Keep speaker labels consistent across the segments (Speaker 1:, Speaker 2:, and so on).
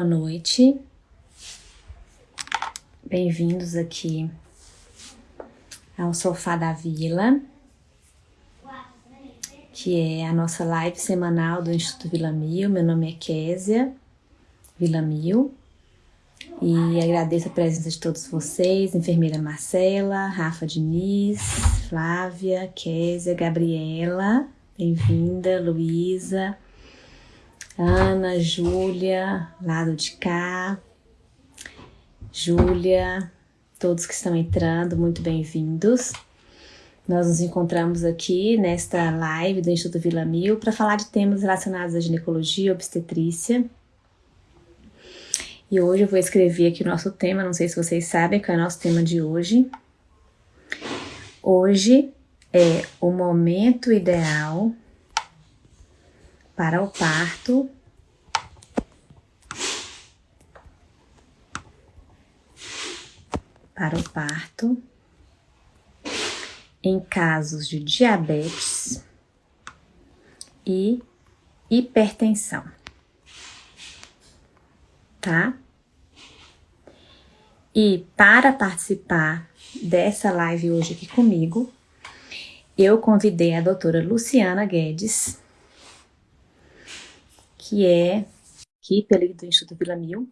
Speaker 1: Boa noite. Bem-vindos aqui ao Sofá da Vila, que é a nossa live semanal do Instituto Vila Mil. Meu nome é Késia Vila Mil e agradeço a presença de todos vocês, enfermeira Marcela, Rafa Diniz, Flávia, Késia, Gabriela, bem-vinda, Luísa, Ana, Júlia, lado de cá, Júlia, todos que estão entrando, muito bem-vindos. Nós nos encontramos aqui nesta live do Instituto Vila Mil para falar de temas relacionados à ginecologia e obstetrícia. E hoje eu vou escrever aqui o nosso tema, não sei se vocês sabem qual é o nosso tema de hoje. Hoje é o momento ideal para o parto para o parto em casos de diabetes e hipertensão. Tá? E para participar dessa live hoje aqui comigo, eu convidei a doutora Luciana Guedes, que é equipe do Instituto Vila Mil.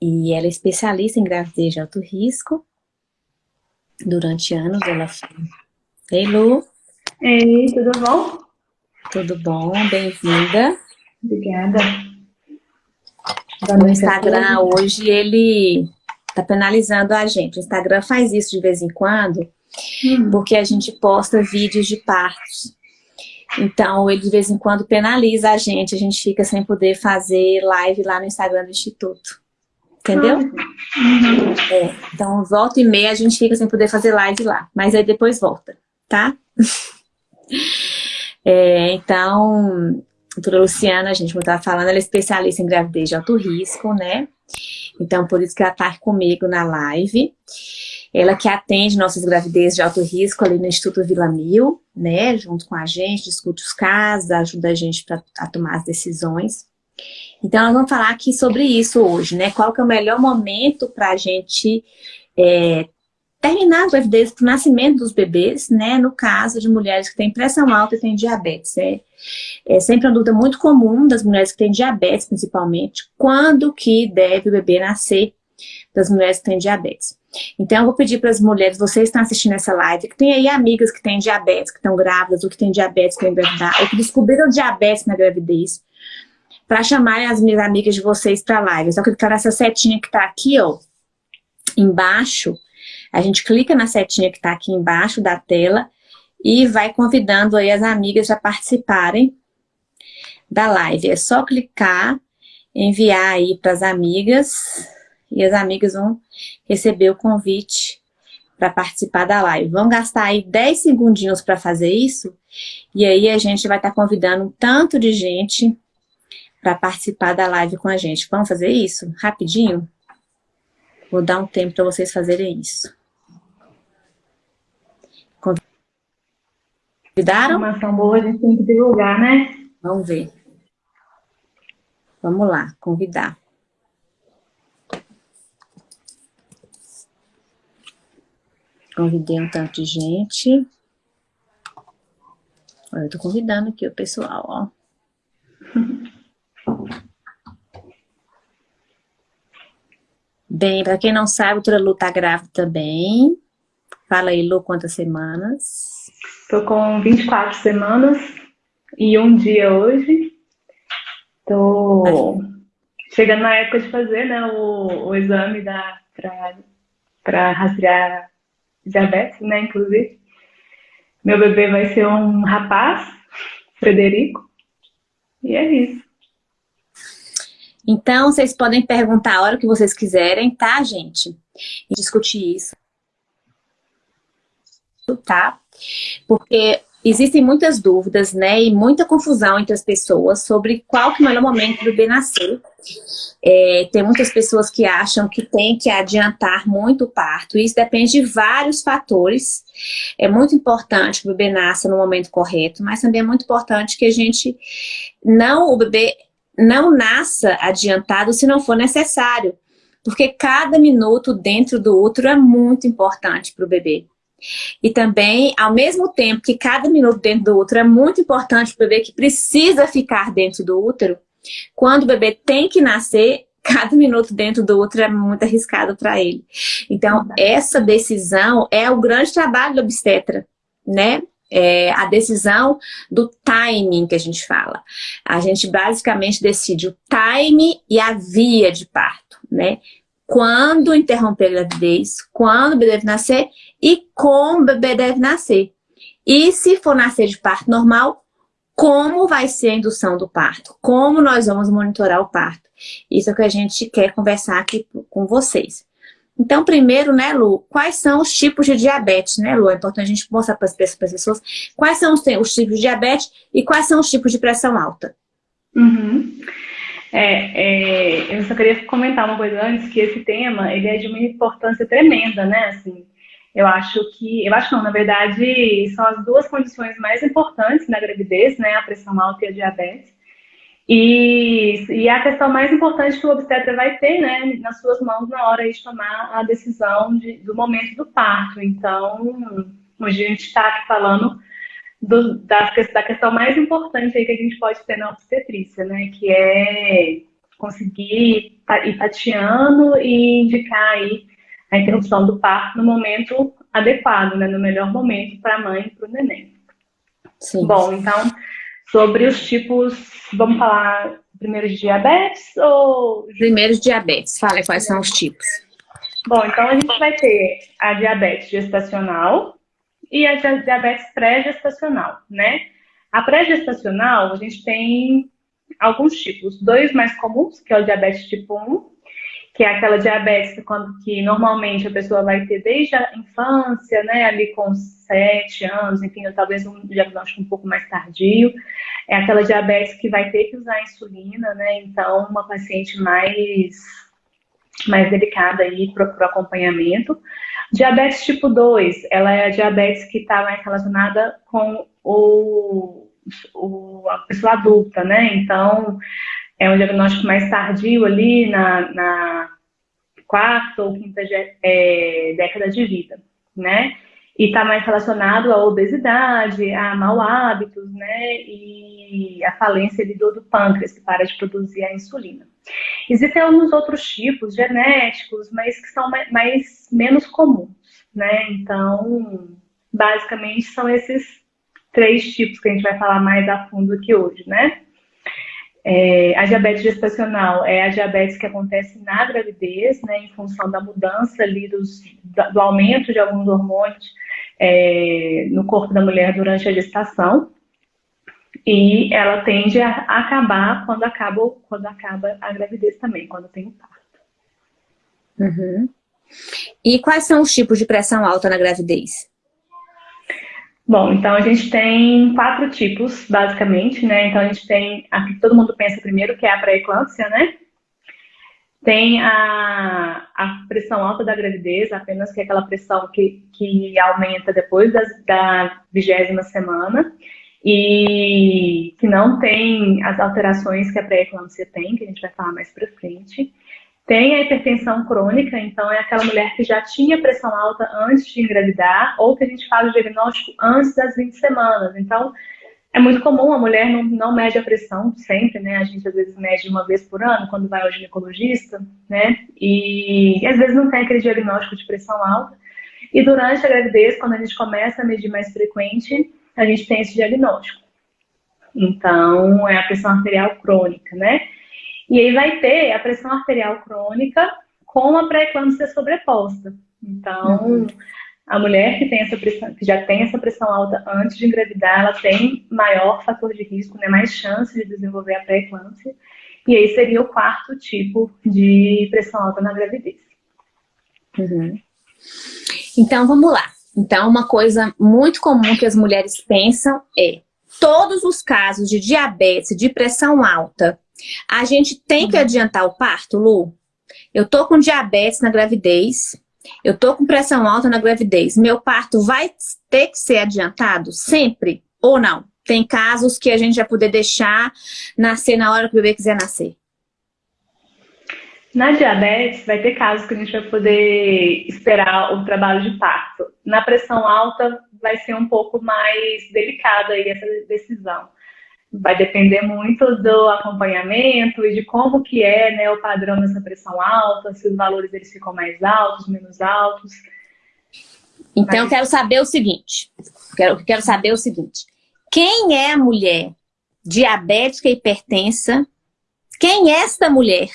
Speaker 1: E ela é especialista em gravidez de alto risco. Durante anos ela foi... Ei, Lu.
Speaker 2: Ei, tudo bom?
Speaker 1: Tudo bom, bem-vinda.
Speaker 2: Obrigada.
Speaker 1: O Instagram hoje, ele tá penalizando a gente. O Instagram faz isso de vez em quando, hum. porque a gente posta vídeos de partos. Então, ele de vez em quando penaliza a gente, a gente fica sem poder fazer live lá no Instagram do Instituto. Entendeu? Uhum. É, então, volta e meia a gente fica sem poder fazer live lá, mas aí depois volta, tá? é, então, a doutora Luciana, a gente estava falando, ela é especialista em gravidez de alto risco, né? Então, por isso que ela está comigo na live. Ela que atende nossas gravidezes de alto risco ali no Instituto Vila Mil, né, junto com a gente, discute os casos, ajuda a gente pra, a tomar as decisões. Então, nós vamos falar aqui sobre isso hoje, né, qual que é o melhor momento para a gente é, terminar a gravidez para o nascimento dos bebês, né, no caso de mulheres que têm pressão alta e têm diabetes. É, é sempre uma dúvida muito comum das mulheres que têm diabetes, principalmente, quando que deve o bebê nascer das mulheres que têm diabetes. Então, eu vou pedir para as mulheres, vocês estão assistindo essa live, que tem aí amigas que têm diabetes, que estão grávidas, ou que têm diabetes que engravidar, ou que descobriram diabetes na gravidez, para chamarem as minhas amigas de vocês para a live. Só clicar nessa setinha que está aqui, ó, embaixo, a gente clica na setinha que está aqui embaixo da tela e vai convidando aí as amigas a participarem da live. É só clicar, enviar aí para as amigas e as amigas vão receber o convite para participar da live. Vão gastar aí 10 segundinhos para fazer isso, e aí a gente vai estar tá convidando um tanto de gente para participar da live com a gente. Vamos fazer isso? Rapidinho? Vou dar um tempo para vocês fazerem isso. Convidaram?
Speaker 2: Informação boa a gente tem que divulgar, né?
Speaker 1: Vamos ver. Vamos lá, convidar. Convidei um tanto de gente. Eu tô convidando aqui o pessoal, ó. Bem, para quem não sabe, a Lu tá grávida também. Fala aí, Lu, quantas semanas?
Speaker 2: Tô com 24 semanas e um dia hoje. Tô chegando na época de fazer né, o, o exame para rastrear diabetes, né, inclusive. Meu bebê vai ser um rapaz, Frederico, e é isso.
Speaker 1: Então, vocês podem perguntar a hora que vocês quiserem, tá, gente? E discutir isso. Tá? Porque existem muitas dúvidas, né, e muita confusão entre as pessoas sobre qual que é o melhor momento do bebê nascer. É, tem muitas pessoas que acham que tem que adiantar muito o parto, isso depende de vários fatores. É muito importante que o bebê nasça no momento correto, mas também é muito importante que a gente não, o bebê não nasça adiantado se não for necessário. Porque cada minuto dentro do útero é muito importante para o bebê. E também, ao mesmo tempo que cada minuto dentro do útero é muito importante para o bebê que precisa ficar dentro do útero, quando o bebê tem que nascer, cada minuto dentro do útero é muito arriscado para ele. Então, essa decisão é o grande trabalho do obstetra, né? É a decisão do timing que a gente fala. A gente basicamente decide o time e a via de parto, né? Quando interromper a gravidez, quando o bebê deve nascer e como o bebê deve nascer. E se for nascer de parto normal, como vai ser a indução do parto? Como nós vamos monitorar o parto? Isso é o que a gente quer conversar aqui com vocês. Então, primeiro, né, Lu, quais são os tipos de diabetes, né, Lu? É importante a gente mostrar para as pessoas quais são os, os, tipos de diabetes e quais são os tipos de pressão alta.
Speaker 2: Uhum. É, é, eu só queria comentar uma coisa antes, que esse tema, ele é de uma importância tremenda, né, assim, eu acho que, eu acho não, na verdade, são as duas condições mais importantes na gravidez, né, a pressão alta e a diabetes. E, e a questão mais importante que o obstetra vai ter, né, nas suas mãos na hora de tomar a decisão de, do momento do parto. Então, hoje a gente está aqui falando do, da, da questão mais importante aí que a gente pode ter na obstetrícia, né, que é conseguir ir tateando e indicar aí a interrupção do parto no momento adequado, né, no melhor momento para a mãe e para o neném. Sim. Bom, então, sobre os tipos, vamos falar primeiro de diabetes ou...
Speaker 1: Primeiro de diabetes, fala quais são os tipos.
Speaker 2: Bom, então a gente vai ter a diabetes gestacional e a diabetes pré-gestacional, né? A pré-gestacional, a gente tem alguns tipos. Dois mais comuns, que é o diabetes tipo 1 que é aquela diabetes quando, que normalmente a pessoa vai ter desde a infância, né, ali com 7 anos, enfim, talvez um diagnóstico um pouco mais tardio. É aquela diabetes que vai ter que usar insulina, né, então uma paciente mais, mais delicada aí para o acompanhamento. Diabetes tipo 2, ela é a diabetes que está mais relacionada com o, o, a pessoa adulta, né, então é um diagnóstico mais tardio ali na, na quarta ou quinta é, década de vida, né? E está mais relacionado à obesidade, a mau hábitos, né? E a falência do, do pâncreas, que para de produzir a insulina. Existem alguns outros tipos genéticos, mas que são mais, mais menos comuns, né? Então, basicamente, são esses três tipos que a gente vai falar mais a fundo aqui hoje, né? É, a diabetes gestacional é a diabetes que acontece na gravidez, né, em função da mudança ali dos, do aumento de alguns hormônios é, no corpo da mulher durante a gestação. E ela tende a acabar quando acaba, quando acaba a gravidez também, quando tem o parto.
Speaker 1: Uhum. E quais são os tipos de pressão alta na gravidez?
Speaker 2: Bom, então a gente tem quatro tipos, basicamente, né? Então a gente tem a que todo mundo pensa primeiro, que é a pré-eclâmpsia, né? Tem a, a pressão alta da gravidez, apenas que é aquela pressão que, que aumenta depois das, da vigésima semana e que não tem as alterações que a pré-eclâmpsia tem, que a gente vai falar mais pra frente. Tem a hipertensão crônica, então é aquela mulher que já tinha pressão alta antes de engravidar, ou que a gente faz o diagnóstico antes das 20 semanas. Então, é muito comum a mulher não, não mede a pressão sempre, né? A gente às vezes mede uma vez por ano quando vai ao ginecologista, né? E, e às vezes não tem aquele diagnóstico de pressão alta. E durante a gravidez, quando a gente começa a medir mais frequente, a gente tem esse diagnóstico. Então, é a pressão arterial crônica, né? E aí vai ter a pressão arterial crônica com a pré-eclâmpsia sobreposta. Então, uhum. a mulher que, tem essa pressão, que já tem essa pressão alta antes de engravidar, ela tem maior fator de risco, né, mais chance de desenvolver a pré-eclâmpsia. E aí seria o quarto tipo de pressão alta na gravidez.
Speaker 1: Uhum. Então, vamos lá. Então, uma coisa muito comum que as mulheres pensam é todos os casos de diabetes, de pressão alta, a gente tem que uhum. adiantar o parto, Lu? Eu tô com diabetes na gravidez, eu tô com pressão alta na gravidez. Meu parto vai ter que ser adiantado sempre ou não? tem casos que a gente vai poder deixar nascer na hora que o bebê quiser nascer?
Speaker 2: Na diabetes, vai ter casos que a gente vai poder esperar o trabalho de parto. Na pressão alta, vai ser um pouco mais delicada aí essa decisão. Vai depender muito do acompanhamento e de como que é né, o padrão dessa pressão alta, se os valores eles ficam mais altos, menos altos.
Speaker 1: Então, Mas... eu quero saber o seguinte, quero, quero saber o seguinte, quem é a mulher diabética e hipertensa? Quem é esta mulher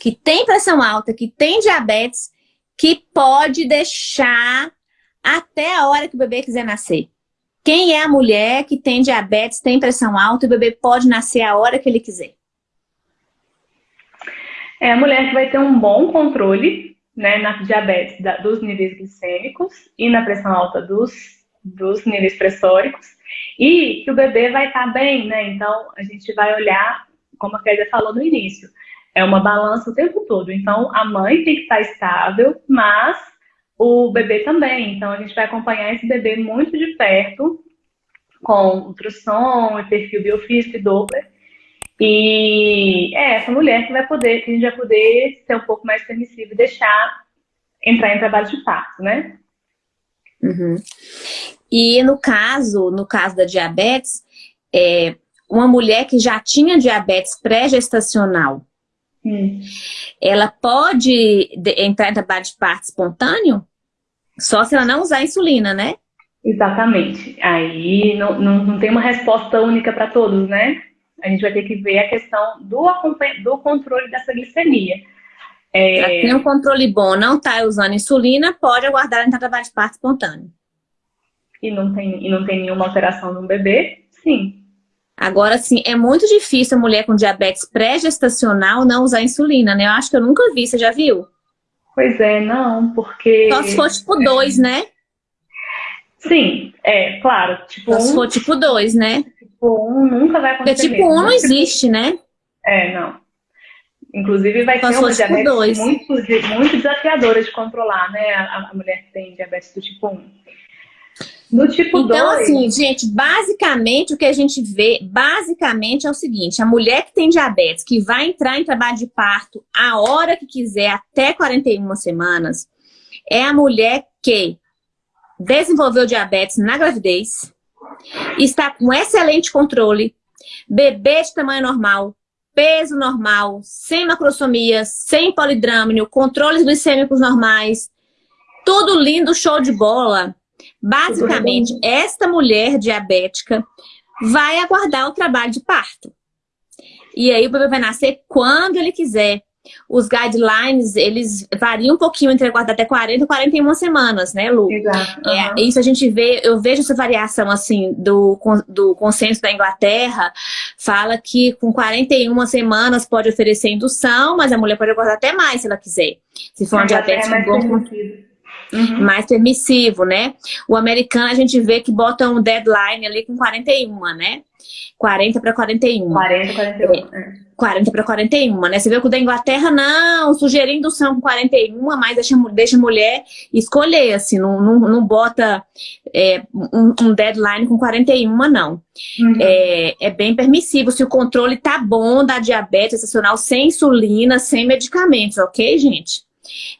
Speaker 1: que tem pressão alta, que tem diabetes, que pode deixar até a hora que o bebê quiser nascer. Quem é a mulher que tem diabetes, tem pressão alta e o bebê pode nascer a hora que ele quiser?
Speaker 2: É a mulher que vai ter um bom controle né, na diabetes da, dos níveis glicêmicos e na pressão alta dos, dos níveis pressóricos e que o bebê vai estar bem, né? Então, a gente vai olhar, como a Kézia falou no início, é uma balança o tempo todo. Então, a mãe tem que estar estável, mas o bebê também. Então, a gente vai acompanhar esse bebê muito de perto, com ultrassom e perfil biofísico e Doppler. E é essa mulher que vai poder, que a gente vai poder ser um pouco mais permissivo e deixar entrar em trabalho de parto, né?
Speaker 1: Uhum. E no caso, no caso da diabetes, é, uma mulher que já tinha diabetes pré-gestacional, hum. ela pode entrar em trabalho de parto espontâneo? Só se ela não usar insulina, né?
Speaker 2: Exatamente. Aí não, não, não tem uma resposta única para todos, né? A gente vai ter que ver a questão do, do controle dessa glicemia.
Speaker 1: É... tem um controle bom, não está usando insulina, pode aguardar entrar trabalho de parto espontâneo.
Speaker 2: E não tem, e não tem nenhuma alteração no bebê? Sim.
Speaker 1: Agora, sim, é muito difícil a mulher com diabetes pré-gestacional não usar insulina, né? Eu acho que eu nunca vi, você já viu?
Speaker 2: Pois é, não, porque...
Speaker 1: Só se for tipo 2, é. né?
Speaker 2: Sim, é, claro.
Speaker 1: Tipo Só um, se for tipo 2, né?
Speaker 2: Tipo 1 um nunca vai acontecer.
Speaker 1: Porque tipo 1 um não existe, né?
Speaker 2: É, não. Inclusive vai Só ser uma tipo diabetes muito, muito desafiadora de controlar, né? A, a mulher que tem diabetes do tipo 1.
Speaker 1: No tipo então, dois... assim, gente, basicamente o que a gente vê, basicamente é o seguinte, a mulher que tem diabetes, que vai entrar em trabalho de parto a hora que quiser, até 41 semanas, é a mulher que desenvolveu diabetes na gravidez, está com excelente controle, bebê de tamanho normal, peso normal, sem macrosomia, sem polidrâmino, controles glicêmicos normais, tudo lindo, show de bola Basicamente, esta mulher diabética vai aguardar o trabalho de parto. E aí o bebê vai nascer quando ele quiser. Os guidelines, eles variam um pouquinho entre aguardar até 40 e 41 semanas, né, Lu?
Speaker 2: Exato.
Speaker 1: É, isso a gente vê, eu vejo essa variação, assim, do, do consenso da Inglaterra, fala que com 41 semanas pode oferecer indução, mas a mulher pode aguardar até mais se ela quiser. Se for um diabetes
Speaker 2: é
Speaker 1: bom uhum. mais permissivo, né? O americano a gente vê que bota um deadline ali com 41, né? 40 para 41.
Speaker 2: 40 para 41. É.
Speaker 1: 40 para 41, né? Você vê que o da Inglaterra, não, sugerindo indução com 41, mas deixa, deixa a mulher escolher, assim, não, não, não bota é, um, um, deadline com 41, não. Uhum. É, é bem permissivo se o controle tá bom da diabetes estacional sem insulina, sem medicamentos, ok, gente?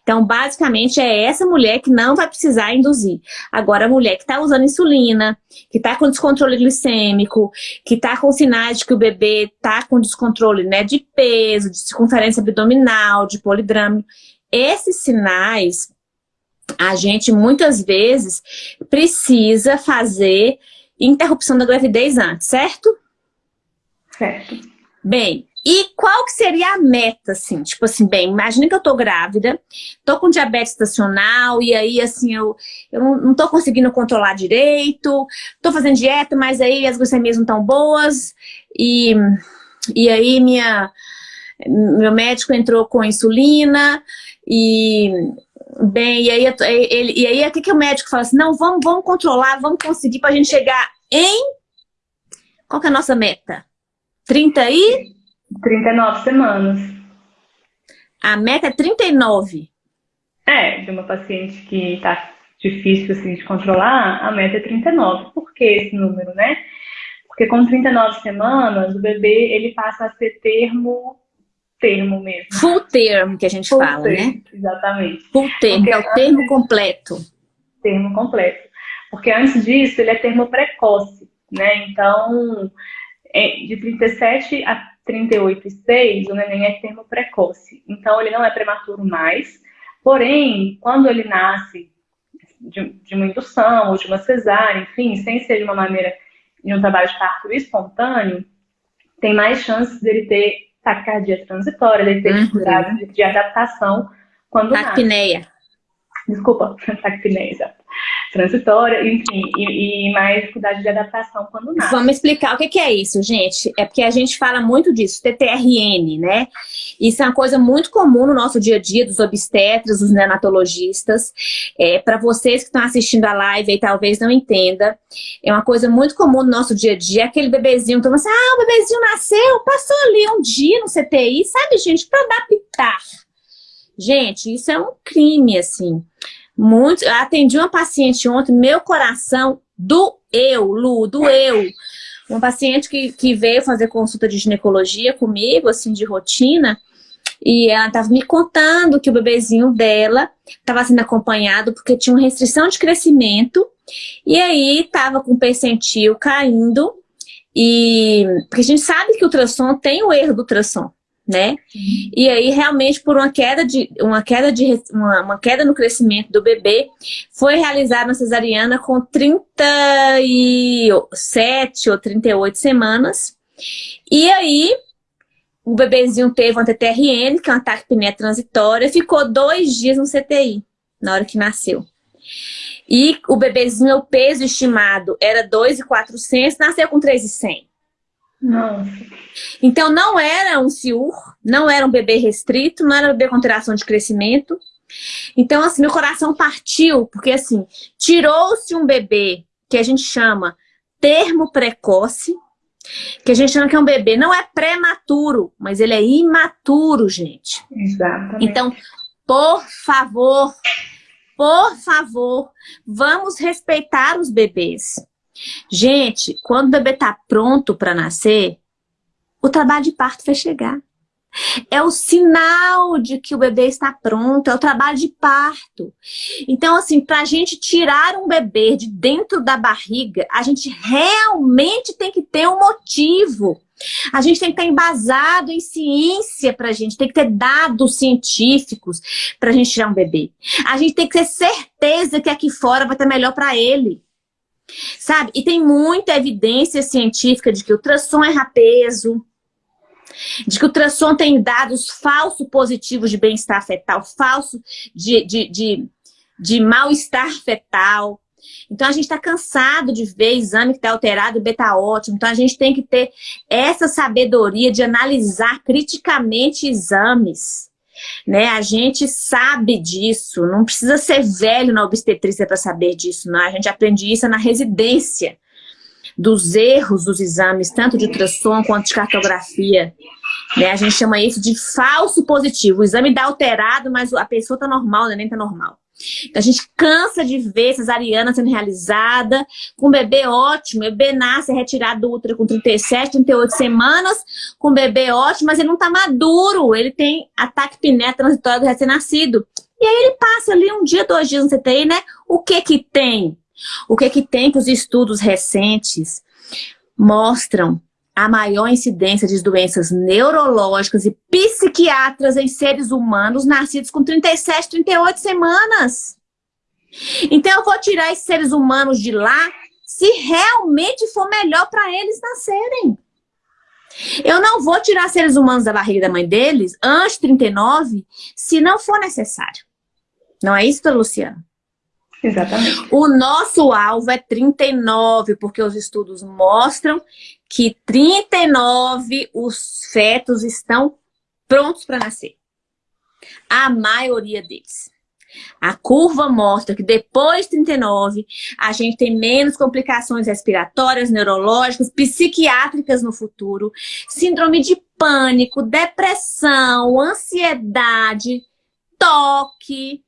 Speaker 1: Então, basicamente, é essa mulher que não vai precisar induzir. Agora, a mulher que está usando insulina, que está com descontrole glicêmico, que está com sinais de que o bebê está com descontrole né, de peso, de circunferência abdominal, de polidramo, esses sinais, a gente muitas vezes precisa fazer interrupção da gravidez antes, certo?
Speaker 2: Certo.
Speaker 1: Bem, e qual que seria a meta, assim? Tipo assim, bem, imagina que eu tô grávida, tô com diabetes estacional, e aí, assim, eu, eu não tô conseguindo controlar direito, tô fazendo dieta, mas aí as glicemias não estão boas, e, e aí minha, meu médico entrou com insulina, e, bem, e aí, ele, e aí o que, que o médico fala assim, não, vamos, vamos controlar, vamos conseguir pra gente chegar em... Qual que é a nossa meta? 30 e...
Speaker 2: 39 semanas.
Speaker 1: A meta é 39?
Speaker 2: É, de uma paciente que está difícil assim, de controlar, a meta é 39. Por que esse número, né? Porque com 39 semanas, o bebê ele passa a ser termo termo mesmo.
Speaker 1: Full term, que a gente
Speaker 2: Full
Speaker 1: fala,
Speaker 2: term,
Speaker 1: né?
Speaker 2: Exatamente.
Speaker 1: Full term,
Speaker 2: Porque
Speaker 1: que é o termo completo.
Speaker 2: Termo completo. Porque antes disso, ele é termo precoce, né? Então, é, de 37 a 38,6, o neném é termo precoce. Então, ele não é prematuro mais. Porém, quando ele nasce de, de uma indução ou de uma cesárea, enfim, sem ser de uma maneira de um trabalho de parto espontâneo, tem mais chances dele ter taquicardia transitória, dele ter
Speaker 1: Uhum.
Speaker 2: dificuldade de, de adaptação quando nasce.
Speaker 1: Taquipneia.
Speaker 2: Desculpa, taquipneia, exato. Transitória, enfim, e, e mais dificuldade de adaptação quando nasce.
Speaker 1: Vamos explicar o que que é isso, gente. É porque a gente fala muito disso, TTRN, né? Isso é uma coisa muito comum no nosso dia a dia, dos obstetras, dos neonatologistas. É, Para vocês que estão assistindo a live e talvez não entenda, é uma coisa muito comum no nosso dia a dia, aquele bebezinho, então assim, ah, o bebezinho nasceu, passou ali um dia no CTI, sabe, gente, para adaptar. Gente, isso é um crime, assim. Muito, eu atendi uma paciente ontem, meu coração doeu, Lu, doeu. Uma paciente que, que veio fazer consulta de ginecologia comigo, assim, de rotina, e ela estava me contando que o bebezinho dela estava sendo acompanhado porque tinha uma restrição de crescimento, e aí estava com o percentil caindo, e porque a gente sabe que o ultrassom tem o erro do ultrassom, né? E aí, realmente, por uma queda, de, uma, queda de, uma, uma queda no crescimento do bebê, foi realizada uma cesariana com 37 ou 38 semanas. E aí, o bebezinho teve uma TTRN, que é um ataque pneu transitória, ficou dois dias no CTI, na hora que nasceu. E o bebezinho, o peso estimado era 2,400, nasceu com 3,100.
Speaker 2: Nossa.
Speaker 1: Então não era um CIUR, não era um bebê restrito, não era um bebê com alteração de crescimento. Então, assim, meu coração partiu, porque assim, tirou-se um bebê que a gente chama termo precoce, que a gente chama que é um bebê, não é prematuro, mas ele é imaturo, gente.
Speaker 2: Exatamente.
Speaker 1: Então, por favor, por favor, vamos respeitar os bebês. Gente, quando o bebê tá pronto para nascer, o trabalho de parto vai chegar. É o sinal de que o bebê está pronto, é o trabalho de parto. Então, assim, para a gente tirar um bebê de dentro da barriga, a gente realmente tem que ter um motivo. A gente tem que estar embasado em ciência para a gente, tem que ter dados científicos para a gente tirar um bebê. A gente tem que ter certeza que aqui fora vai estar melhor para ele. Sabe? E tem muita evidência científica de que o ultrassom erra peso, de que o ultrassom tem dados falso positivos de bem-estar fetal, falso de, de, de, de mal-estar fetal. Então, a gente está cansado de ver exame que está alterado beta ótimo. Então, a gente tem que ter essa sabedoria de analisar criticamente exames. Né? A gente sabe disso, não precisa ser velho na obstetrícia para saber disso, não. A gente aprende isso na residência dos erros dos exames, tanto de ultrassom quanto de cartografia. Né? A gente chama isso de falso positivo. O exame dá alterado, mas a pessoa está normal, nem está normal. Então, a gente cansa de ver cesariana sendo realizada, com bebê ótimo, o bebê nasce retirado do útero com 37, 38 semanas, com bebê ótimo, mas ele não está maduro, ele tem ataque piné transitório do recém-nascido. E aí ele passa ali um dia, dois dias no CTI, né? O que que tem? O que que tem que os estudos recentes mostram a maior incidência de doenças neurológicas e psiquiatras em seres humanos nascidos com 37, 38 semanas. Então eu vou tirar esses seres humanos de lá se realmente for melhor para eles nascerem. Eu não vou tirar seres humanos da barriga da mãe deles antes de 39 se não for necessário. Não é isso, Luciana?
Speaker 2: Exatamente.
Speaker 1: O nosso alvo é 39, porque os estudos mostram que 39 os fetos estão prontos para nascer. A maioria deles. A curva mostra que depois de 39, a gente tem menos complicações respiratórias, neurológicas, psiquiátricas no futuro, síndrome de pânico, depressão, ansiedade, toque,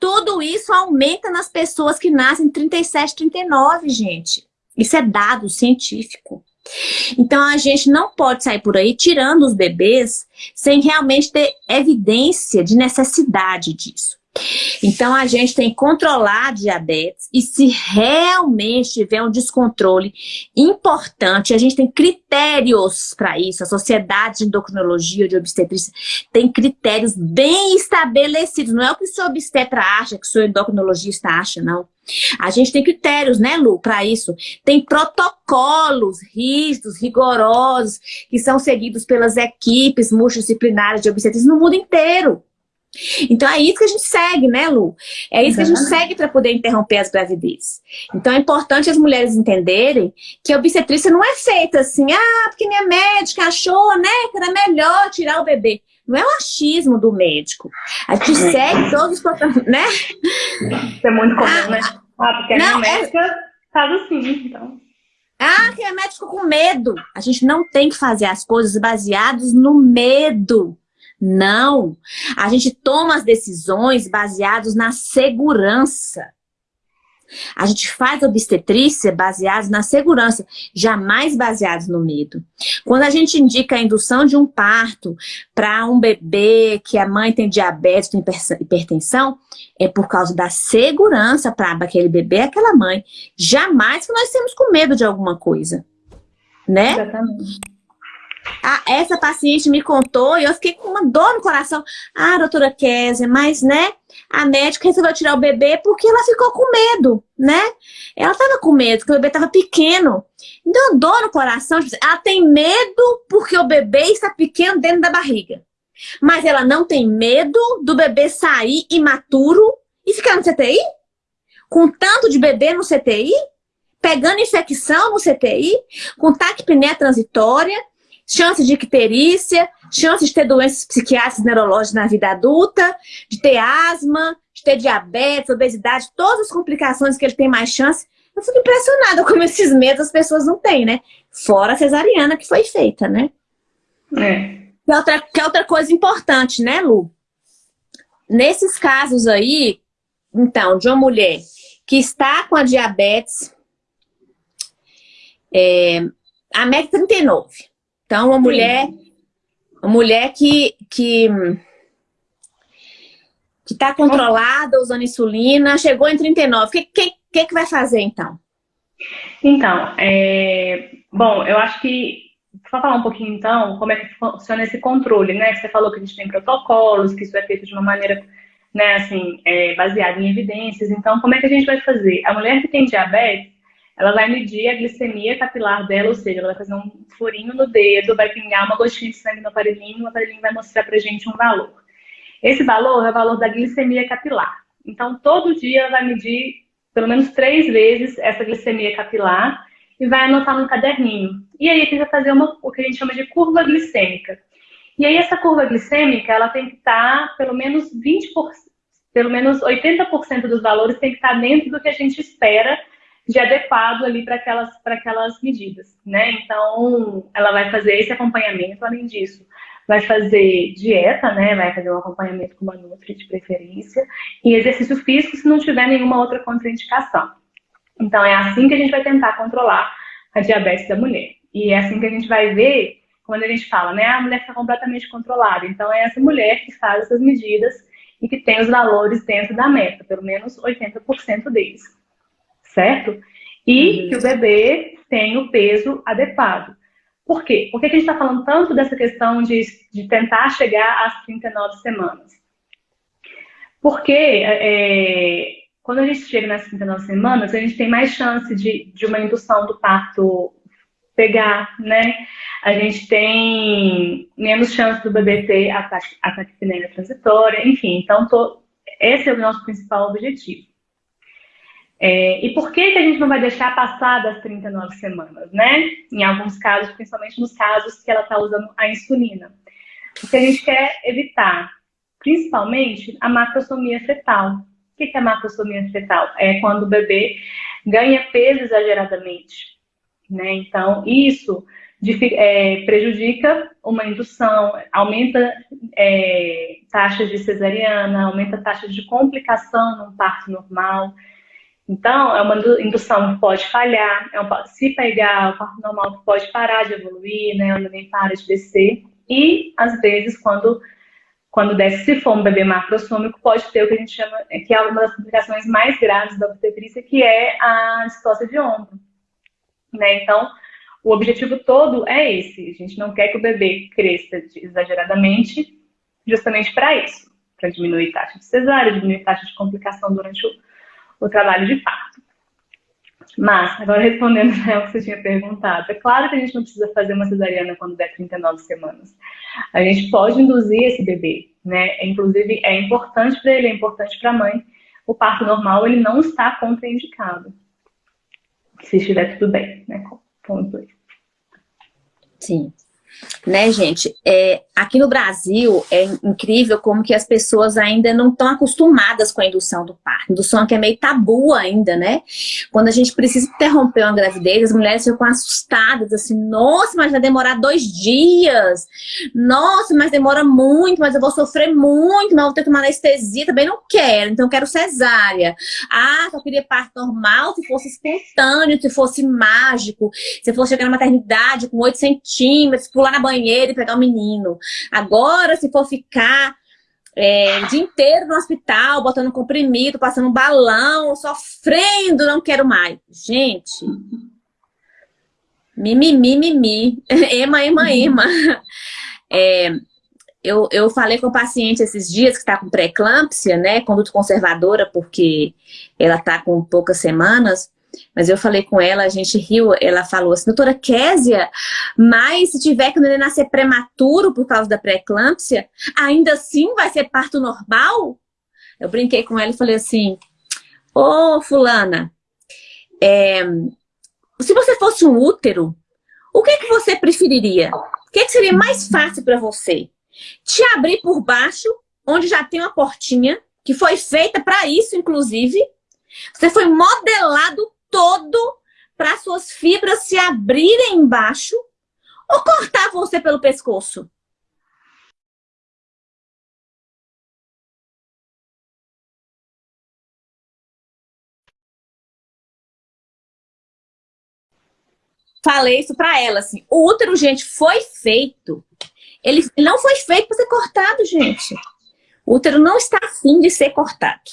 Speaker 1: tudo isso aumenta nas pessoas que nascem 37, 39, gente. Isso é dado científico. Então a gente não pode sair por aí tirando os bebês sem realmente ter evidência de necessidade disso. Então, a gente tem que controlar a diabetes e se realmente tiver um descontrole importante, a gente tem critérios para isso. A Sociedade de Endocrinologia de Obstetrícia tem critérios bem estabelecidos. Não é o que o seu obstetra acha, que o seu endocrinologista acha, não. A gente tem critérios, né, Lu, para isso. Tem protocolos rígidos, rigorosos, que são seguidos pelas equipes multidisciplinares de obstetrícia no mundo inteiro. Então é isso que a gente segue, né, Lu? É isso que a gente segue para poder interromper as gravidezes. Então é importante as mulheres entenderem que a obstetrícia não é feita assim, ah, porque minha médica achou, né, que era melhor tirar o bebê. Não é o achismo do médico. A gente é. segue todos os protocolos, né?
Speaker 2: Isso é muito comum, ah, né? Ah, porque a não, minha é médica é... faz assim, então.
Speaker 1: Ah, que a médica ficou com medo. A gente não tem que fazer as coisas baseadas no medo. Não. A gente toma as decisões baseadas na segurança. A gente faz obstetrícia baseados na segurança, jamais baseados no medo. Quando a gente indica a indução de um parto para um bebê que a mãe tem diabetes, tem hipertensão, é por causa da segurança para aquele bebê, aquela mãe. Jamais que nós temos com medo de alguma coisa. Né? Exatamente. Ah, essa paciente me contou e eu fiquei com uma dor no coração. Ah, doutora Kézia, mas, né, a médica resolveu tirar o bebê porque ela ficou com medo, né? Ela tava com medo, porque o bebê tava pequeno. Então, dor no coração, tipo, ela tem medo porque o bebê está pequeno dentro da barriga. Mas ela não tem medo do bebê sair imaturo e ficar no CTI? Com tanto de bebê no CTI? Pegando infecção no CTI? Com taquipneia transitória? Chance de icterícia, chance de ter doenças psiquiátricas neurológicas na vida adulta, de ter asma, de ter diabetes, obesidade, todas as complicações que ele tem mais chance. Eu fico impressionada como esses medos as pessoas não têm, né? Fora a cesariana que foi feita, né? É. Que é outra, que é outra coisa importante, né, Lu? Nesses casos aí, então, de uma mulher que está com a diabetes, é, a MEC 39, então, uma mulher, uma mulher que que que está controlada, usando insulina, chegou em 39. O que, que, que, que vai fazer, então?
Speaker 2: Então, é... bom, eu acho que, só falar um pouquinho, então, como é que funciona esse controle, né? Você falou que a gente tem protocolos, que isso é feito de uma maneira, né, assim, é, baseada em evidências. Então, como é que a gente vai fazer? A mulher que tem diabetes, ela vai medir a glicemia capilar dela, ou seja, ela vai fazer um furinho no dedo, vai pingar uma gotinha de sangue no aparelhinho, o aparelhinho vai mostrar pra gente um valor. Esse valor é o valor da glicemia capilar. Então, todo dia ela vai medir pelo menos três vezes essa glicemia capilar e vai anotar num caderninho. E aí a gente vai fazer uma, o que a gente chama de curva glicêmica. E aí essa curva glicêmica, ela tem que estar pelo menos 20%, pelo menos 80% dos valores tem que estar dentro do que a gente espera de adequado ali para aquelas, aquelas medidas, né? Então, ela vai fazer esse acompanhamento, além disso, vai fazer dieta, né? Vai fazer um acompanhamento com uma nutri de preferência e exercício físico se não tiver nenhuma outra contraindicação. Então, é assim que a gente vai tentar controlar a diabetes da mulher. E é assim que a gente vai ver quando a gente fala, né? A mulher está completamente controlada. Então, é essa mulher que faz essas medidas e que tem os valores dentro da meta, pelo menos 80% deles certo? E uhum. que o bebê tem o peso adequado. Por quê? Por que a gente está falando tanto dessa questão de, de tentar chegar às 39 semanas? Porque é, quando a gente chega nas 39 semanas, a gente tem mais chance de, de uma indução do parto pegar, né? A gente tem menos chance do bebê ter ataque, ataque transitória, enfim. Então, tô, esse é o nosso principal objetivo. É, e por que, que a gente não vai deixar passar das 39 semanas, né? Em alguns casos, principalmente nos casos que ela está usando a insulina. Porque a gente quer evitar, principalmente, a macrosomia fetal. O que, que é a macrosomia fetal? É quando o bebê ganha peso exageradamente. Né? Então, isso é, prejudica uma indução, aumenta é, taxas de cesariana, aumenta taxas de complicação no parto normal. Então, é uma indução que pode falhar, é um, se pegar o parto normal pode parar de evoluir, né, o neném para de descer, e às vezes quando quando desce, se for um bebê macrosômico, pode ter o que a gente chama, que é uma das complicações mais graves da obstetrícia, que é a distócia de ombro. Né? Então, o objetivo todo é esse. A gente não quer que o bebê cresça exageradamente, justamente para isso, para diminuir a taxa de cesárea, diminuir a taxa de complicação durante o, o trabalho de parto. Mas, agora respondendo né, o que você tinha perguntado, é claro que a gente não precisa fazer uma cesariana quando der 39 semanas. A gente pode induzir esse bebê, né? Inclusive, é importante para ele, é importante para a mãe. O parto normal, ele não está contraindicado. Se estiver tudo bem, né? Ponto 2.
Speaker 1: Sim. Né, gente? É, aqui no Brasil é incrível como que as pessoas ainda não estão acostumadas com a indução do parto. Indução que é meio tabu ainda, né? Quando a gente precisa interromper uma gravidez, as mulheres ficam assustadas, assim, nossa, mas vai demorar dois dias. Nossa, mas demora muito, mas eu vou sofrer muito, mas vou ter que tomar anestesia, também não quero, então eu quero cesárea. Ah, só queria parto normal se fosse espontâneo, se fosse mágico, se fosse chegar na maternidade com 8 centímetros, pular na banheira e pegar o menino. Agora, se for ficar é, o dia inteiro no hospital, botando comprimido, passando balão, sofrendo, não quero mais. Gente, mimimi, mimimi, ema, ema, ema. É, eu, eu falei com o paciente esses dias que está com pré-eclâmpsia, né, conduta conservadora, porque ela está com poucas semanas, mas eu falei com ela, a gente riu, ela falou assim, doutora Késia, mas se tiver que o neném nascer prematuro por causa da pré-eclâmpsia, ainda assim vai ser parto normal? Eu brinquei com ela e falei assim, ô oh, fulana, é, se você fosse um útero, o que, que você preferiria? O que, que seria mais fácil para você? Te abrir por baixo, onde já tem uma portinha, que foi feita para isso, inclusive. Você foi modelado todo para suas fibras se abrirem embaixo ou cortar você pelo pescoço? Falei isso para ela, assim, o útero, gente, foi feito. Ele não foi feito para ser cortado, gente. O útero não está afim de ser cortado.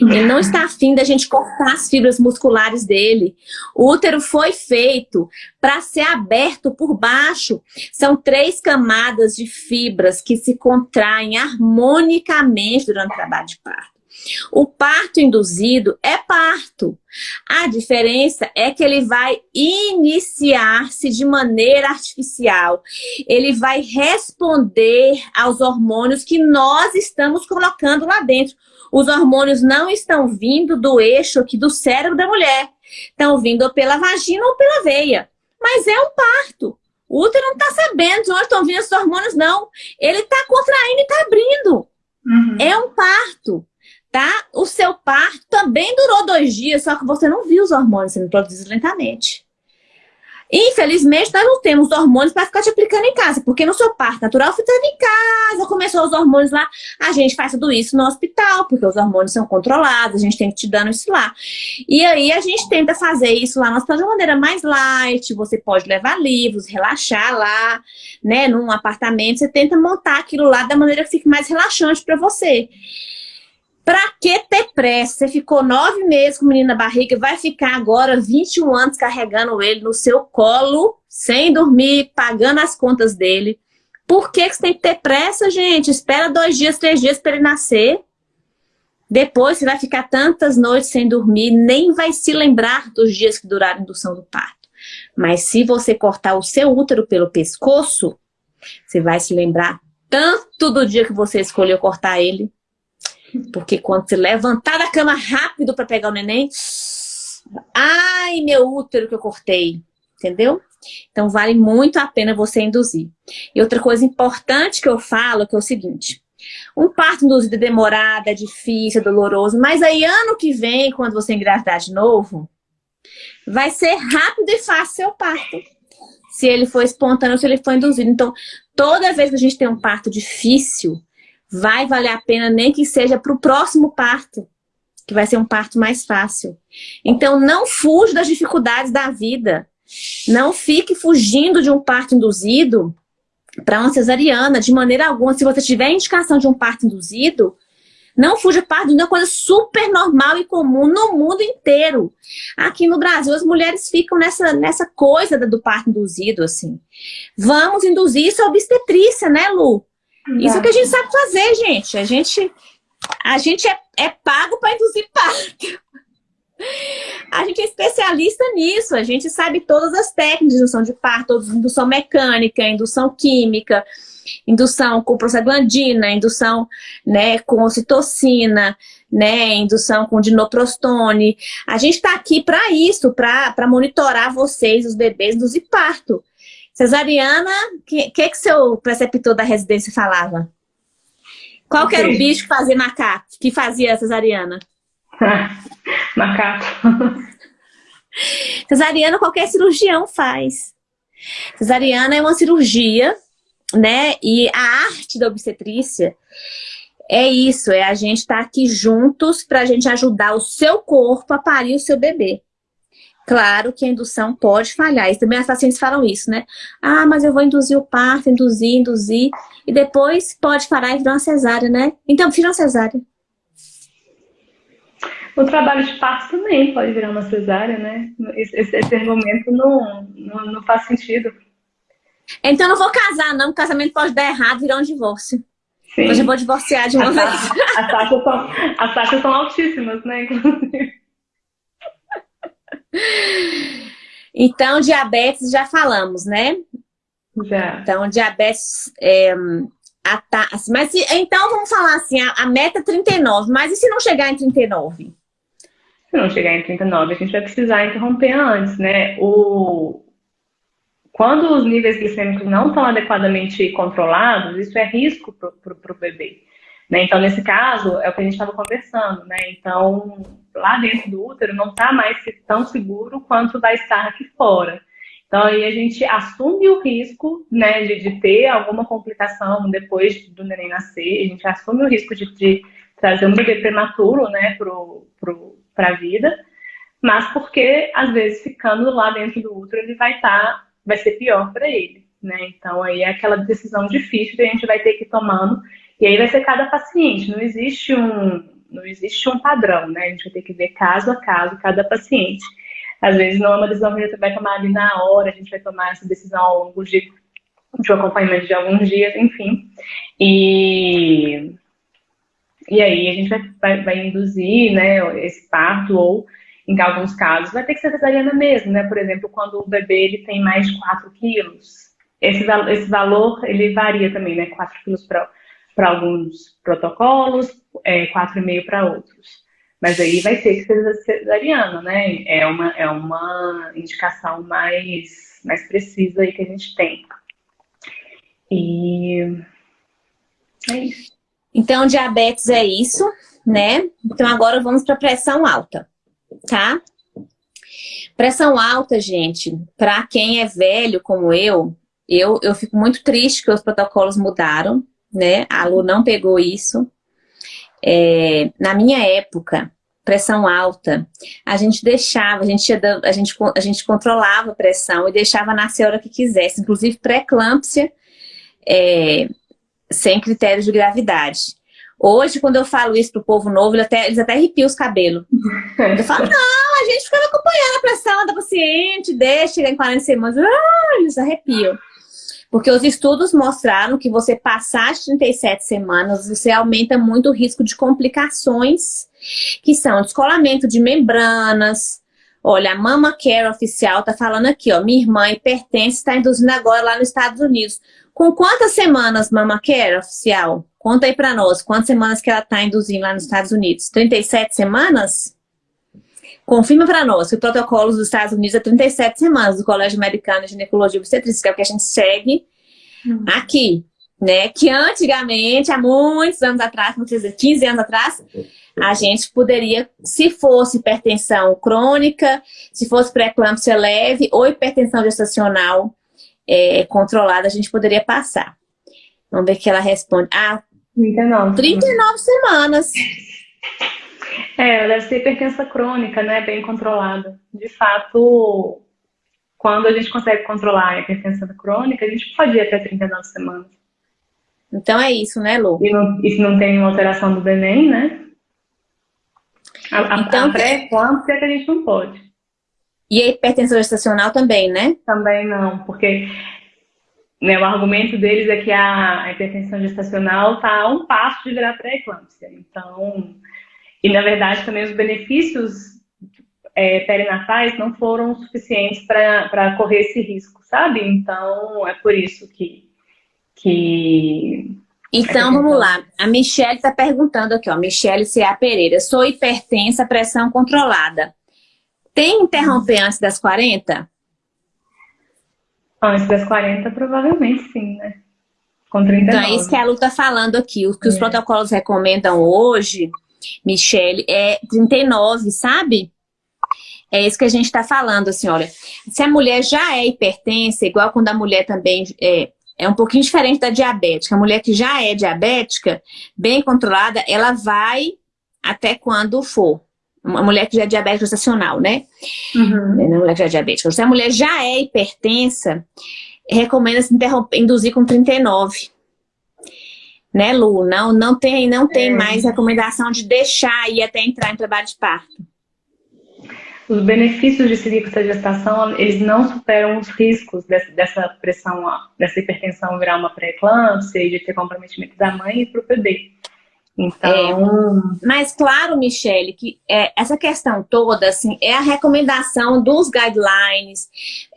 Speaker 1: Ele não está afim da gente cortar as fibras musculares dele. O útero foi feito para ser aberto por baixo. São três camadas de fibras que se contraem harmonicamente durante o trabalho de parto. O parto induzido é parto. A diferença é que ele vai iniciar-se de maneira artificial. Ele vai responder aos hormônios que nós estamos colocando lá dentro. Os hormônios não estão vindo do eixo aqui do cérebro da mulher. Estão vindo pela vagina ou pela veia. Mas é um parto. O útero não está sabendo de onde estão vindo esses hormônios, não. Ele está contraindo e está abrindo. Uhum. É um parto, tá? O seu parto também durou dois dias, só que você não viu os hormônios sendo produzidos lentamente. Infelizmente, nós não temos hormônios para ficar te aplicando em casa, porque no seu parto natural você estava em casa, começou os hormônios lá, a gente faz tudo isso no hospital, porque os hormônios são controlados, a gente tem que te dando isso lá. E aí a gente tenta fazer isso lá no hospital de uma maneira mais light, você pode levar livros, relaxar lá, né, num apartamento, você tenta montar aquilo lá da maneira que fique mais relaxante para você. Pra que ter pressa? Você ficou nove meses com o menino na barriga, vai ficar agora 21 anos carregando ele no seu colo, sem dormir, pagando as contas dele. Por que, que você tem que ter pressa, gente? Espera dois dias, três dias para ele nascer. Depois você vai ficar tantas noites sem dormir, nem vai se lembrar dos dias que duraram a indução do parto. Mas se você cortar o seu útero pelo pescoço, você vai se lembrar tanto do dia que você escolheu cortar ele, porque quando você levantar da cama rápido para pegar o neném, ai, meu útero que eu cortei, entendeu? Então vale muito a pena você induzir. E outra coisa importante que eu falo que é o seguinte, um parto induzido é demorado, é difícil, é doloroso, mas aí ano que vem, quando você engravidar de novo, vai ser rápido e fácil seu parto. Se ele for espontâneo, se ele for induzido. Então, toda vez que a gente tem um parto difícil, vai valer a pena nem que seja para o próximo parto que vai ser um parto mais fácil. Então, não fuja das dificuldades da vida. Não fique fugindo de um parto induzido para uma cesariana, de maneira alguma. Se você tiver indicação de um parto induzido, não fuja parto, é uma coisa super normal e comum no mundo inteiro. Aqui no Brasil, as mulheres ficam nessa, nessa coisa do parto induzido, assim. Vamos induzir isso a obstetrícia, né, Lu? Isso é que a gente sabe fazer, gente. A gente, a gente é, é pago para induzir parto. A gente é especialista nisso, a gente sabe todas as técnicas de indução de parto, indução mecânica, indução química, indução com prostaglandina, indução né, com ocitocina, né, indução com dinoprostone. A gente está aqui para isso, para monitorar vocês, os bebês, induzir parto. Cesariana, o que, que que seu preceptor da residência falava? Qual que era o bicho que fazia macaco, que fazia cesariana?
Speaker 2: macaco.
Speaker 1: Cesariana qualquer cirurgião faz. Cesariana é uma cirurgia, né? E a arte da obstetrícia é isso, é a gente estar tá aqui juntos para a gente ajudar o seu corpo a parir o seu bebê. Claro que a indução pode falhar. E também as pacientes falam isso, né? Ah, mas eu vou induzir o parto, induzir, induzir. E depois pode parar e virar uma cesárea, né? Então, vira uma cesárea.
Speaker 2: O trabalho de parto também pode virar uma cesárea, né? Esse, esse argumento não, não, não, faz sentido.
Speaker 1: Então não vou casar, não. O casamento pode dar errado, virar um divórcio. Sim. Hoje eu vou divorciar de uma vez.
Speaker 2: As taxas, são, as taxas são altíssimas, né? Inclusive.
Speaker 1: Então, diabetes já falamos, né?
Speaker 2: Já.
Speaker 1: Então, diabetes... É, ta... Mas então vamos falar assim, a, a meta é 39, mas e se não chegar em 39?
Speaker 2: Se não chegar em 39, a gente vai precisar interromper antes, né? O... Quando os níveis glicêmicos não estão adequadamente controlados, isso é risco para o bebê. Né? Então, nesse caso, é o que a gente estava conversando, né? Então, lá dentro do útero não está mais tão seguro quanto vai estar aqui fora. Então, aí a gente assume o risco né, de, de ter alguma complicação depois do neném nascer, a gente assume o risco de, de trazer um bebê prematuro né, para a vida, mas porque, às vezes, ficando lá dentro do útero, ele vai estar, tá, vai ser pior para ele. Né? Então, aí é aquela decisão difícil que a gente vai ter que ir tomando e aí vai ser cada paciente, não existe um, não existe um padrão, né? A gente vai ter que ver caso a caso, cada paciente. Às vezes não é uma decisão que a gente vai tomar ali na hora, a gente vai tomar essa decisão ao longo de, de um acompanhamento de alguns dias, enfim. E, e aí a gente vai, vai, vai induzir né, esse parto ou em alguns casos, vai ter que ser cesariana mesmo, né? Por exemplo, quando o bebê ele tem mais de 4 quilos, esse, esse valor ele varia também, né? 4 quilos para para alguns protocolos, é, 4,5 para outros. Mas aí vai ter que ser cesariana, né? É uma, é uma indicação mais, mais precisa aí que a gente tem. E é isso.
Speaker 1: Então, diabetes é isso, né? Então, agora vamos para pressão alta, tá? Pressão alta, gente, para quem é velho como eu, eu, eu fico muito triste que os protocolos mudaram, né? A Lu não pegou isso. É, na minha época, pressão alta, a gente deixava, a gente, a gente, a gente controlava a pressão e deixava nascer a hora que quisesse, inclusive pré-eclâmpsia, é, sem critérios de gravidade. Hoje, quando eu falo isso pro povo novo, eles até, eles até arrepiam os cabelos. Eu falo, não, a gente ficava acompanhando a pressão da paciente, deixa chegar em 40 semanas, ah, eles arrepiam. Porque os estudos mostraram que você passar as 37 semanas, você aumenta muito o risco de complicações, que são descolamento de membranas. Olha, a Mama Care oficial tá falando aqui, ó, minha irmã hipertensa está induzindo agora lá nos Estados Unidos. Com quantas semanas Mama Care oficial? Conta aí para nós, quantas semanas que ela está induzindo lá nos Estados Unidos? 37 semanas? Confirma para nós que o protocolo dos Estados Unidos é 37 semanas do Colégio Americano de Ginecologia e Obstetrícia, que é o que a gente segue uhum. aqui, né? Que antigamente, há muitos anos atrás, vamos dizer, 15 anos atrás, a gente poderia, se fosse hipertensão crônica, se fosse pré-eclâmpsia leve ou hipertensão gestacional é, controlada, a gente poderia passar. Vamos ver que ela responde. Ah, 39. 39 semanas.
Speaker 2: É, deve ser hipertensa crônica, né? Bem controlada. De fato, quando a gente consegue controlar a hipertensão crônica, a gente pode ir até 39 semanas.
Speaker 1: Então é isso, né, Lu?
Speaker 2: E, não, e se não tem uma alteração do Benem, né? A, então, a pré-eclâmpsia é que a gente não pode.
Speaker 1: E a hipertensão gestacional também, né?
Speaker 2: Também não, porque né, o argumento deles é que a hipertensão gestacional está a um passo de virar pré-eclâmpsia. Então, e na verdade também os benefícios é, perinatais não foram suficientes para correr esse risco, sabe? Então, é por isso que... que
Speaker 1: então, vamos lá. A Michelle está perguntando aqui, ó. Michelle C.A. Pereira. Sou hipertensa, pressão controlada. Tem interromper antes das 40?
Speaker 2: Antes das 40, provavelmente sim, né? Com 39.
Speaker 1: Então, é isso que a Lu está falando aqui. O que é. os protocolos recomendam hoje, Michelle, é 39, sabe? É isso que a gente está falando, assim, olha. Se a mulher já é hipertensa, igual quando a mulher também é, é um pouquinho diferente da diabética. A mulher que já é diabética, bem controlada, ela vai até quando for uma mulher que já é diabética gestacional, né? Uhum. Não é mulher que já é diabética. Se a mulher já é hipertensa, recomenda-se induzir com 39. Né, Lu? Não, não tem, não tem é. mais recomendação de deixar ir até entrar em trabalho de parto.
Speaker 2: Os benefícios de com essa gestação, eles não superam os riscos dessa, dessa pressão, dessa hipertensão virar uma pré-eclâmpsia e de ter comprometimento da mãe e para o bebê.
Speaker 1: Então... É, mas claro, Michele, que é, essa questão toda, assim, é a recomendação dos guidelines,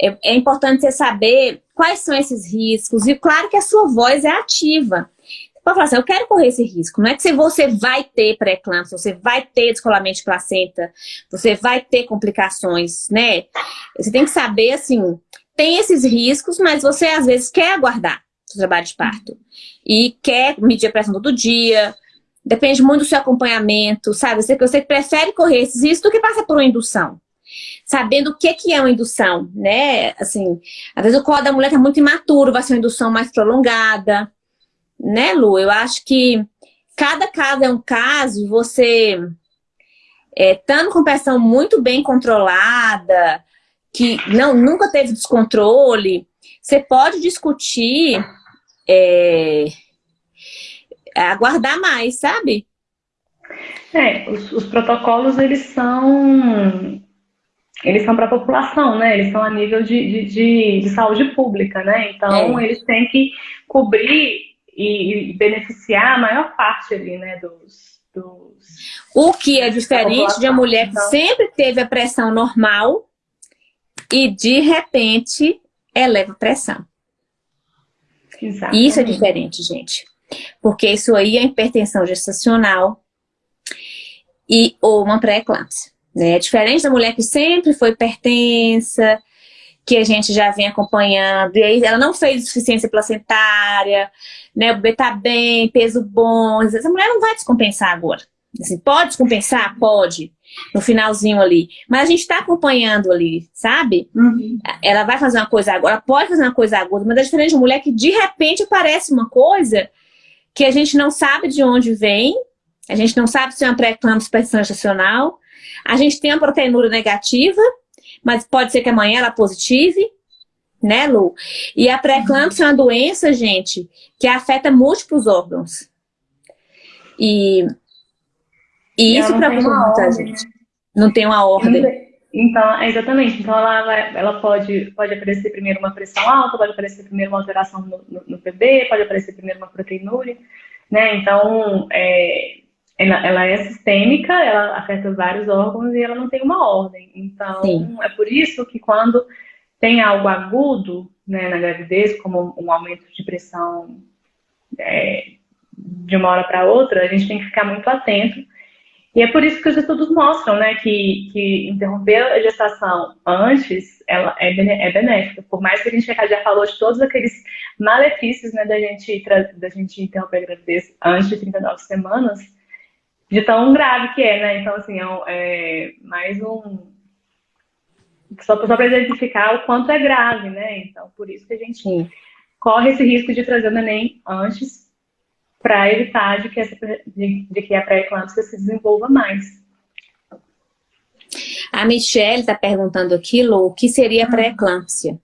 Speaker 1: é, é, importante você saber quais são esses riscos, e claro que a sua voz é ativa. Pode falar assim, eu quero correr esse risco, não é que você vai ter pré-eclâmpsia, você vai ter descolamento de placenta, você vai ter complicações, né? Você tem que saber, assim, tem esses riscos, mas você às vezes quer aguardar o trabalho de parto. E quer medir a pressão todo dia, Depende muito do seu acompanhamento, sabe? Você, você prefere correr esses riscos do que passar por uma indução. Sabendo o que, que é uma indução, né? Assim, às vezes o colo da mulher está muito imaturo, vai ser uma indução mais prolongada. Né, Lu? Eu acho que cada caso é um caso, você é, estando com pressão muito bem controlada, que não, nunca teve descontrole, você pode discutir é, aguardar mais, sabe?
Speaker 2: É, os, os protocolos, eles são eles são para a população, né? Eles são a nível de, de, de, de saúde pública, né? Então, é. eles têm que cobrir e, e, beneficiar a maior parte ali, né, dos... dos
Speaker 1: o que é diferente de uma mulher que sempre teve a pressão normal e, de repente, eleva a pressão. Exatamente. Isso é diferente, gente porque isso aí é hipertensão gestacional e, ou uma pré-eclâmpsia. Né? É diferente da mulher que sempre foi hipertensa, que a gente já vem acompanhando, e aí ela não fez insuficiência placentária, né? o bebê está bem, peso bom, essa mulher não vai descompensar agora. Assim, pode descompensar? Pode, no finalzinho ali. Mas a gente está acompanhando ali, sabe? Uhum. Ela vai fazer uma coisa agora, pode fazer uma coisa aguda, mas é diferente de uma mulher que de repente aparece uma coisa que a gente não sabe de onde vem, a gente não sabe se é uma pré-eclâmpsia gestacional, a gente tem uma proteinúria negativa, mas pode ser que amanhã ela positive, né, Lu? E a pré-eclâmpsia é uma doença, gente, que afeta múltiplos órgãos. E, e isso preocupa muita gente. Não tem uma ordem.
Speaker 2: Então, exatamente. Então, ela, vai, ela pode, pode aparecer primeiro uma pressão alta, pode aparecer primeiro uma alteração no, no, no PB, pode aparecer primeiro uma proteinúria, né? Então, é, ela, ela, é sistêmica, ela afeta vários órgãos e ela não tem uma ordem. Então, Sim. é por isso que quando tem algo agudo né, na gravidez, como um aumento de pressão é, de uma hora para outra, a gente tem que ficar muito atento e é por isso que os estudos mostram né, que, que interromper a gestação antes ela é, é benéfica. Por mais que a gente já falou de todos aqueles malefícios né, da, gente, da gente interromper a gravidez antes de 39 semanas, de tão grave que é, né? Então, assim, é, é mais um... Só, só para identificar o quanto é grave, né? Então, por isso que a gente Sim. corre esse risco de trazer o neném antes para evitar de que, essa, de, de que a pré-eclâmpsia se desenvolva mais.
Speaker 1: A Michelle está perguntando aqui, Lô, o que seria pré-eclâmpsia?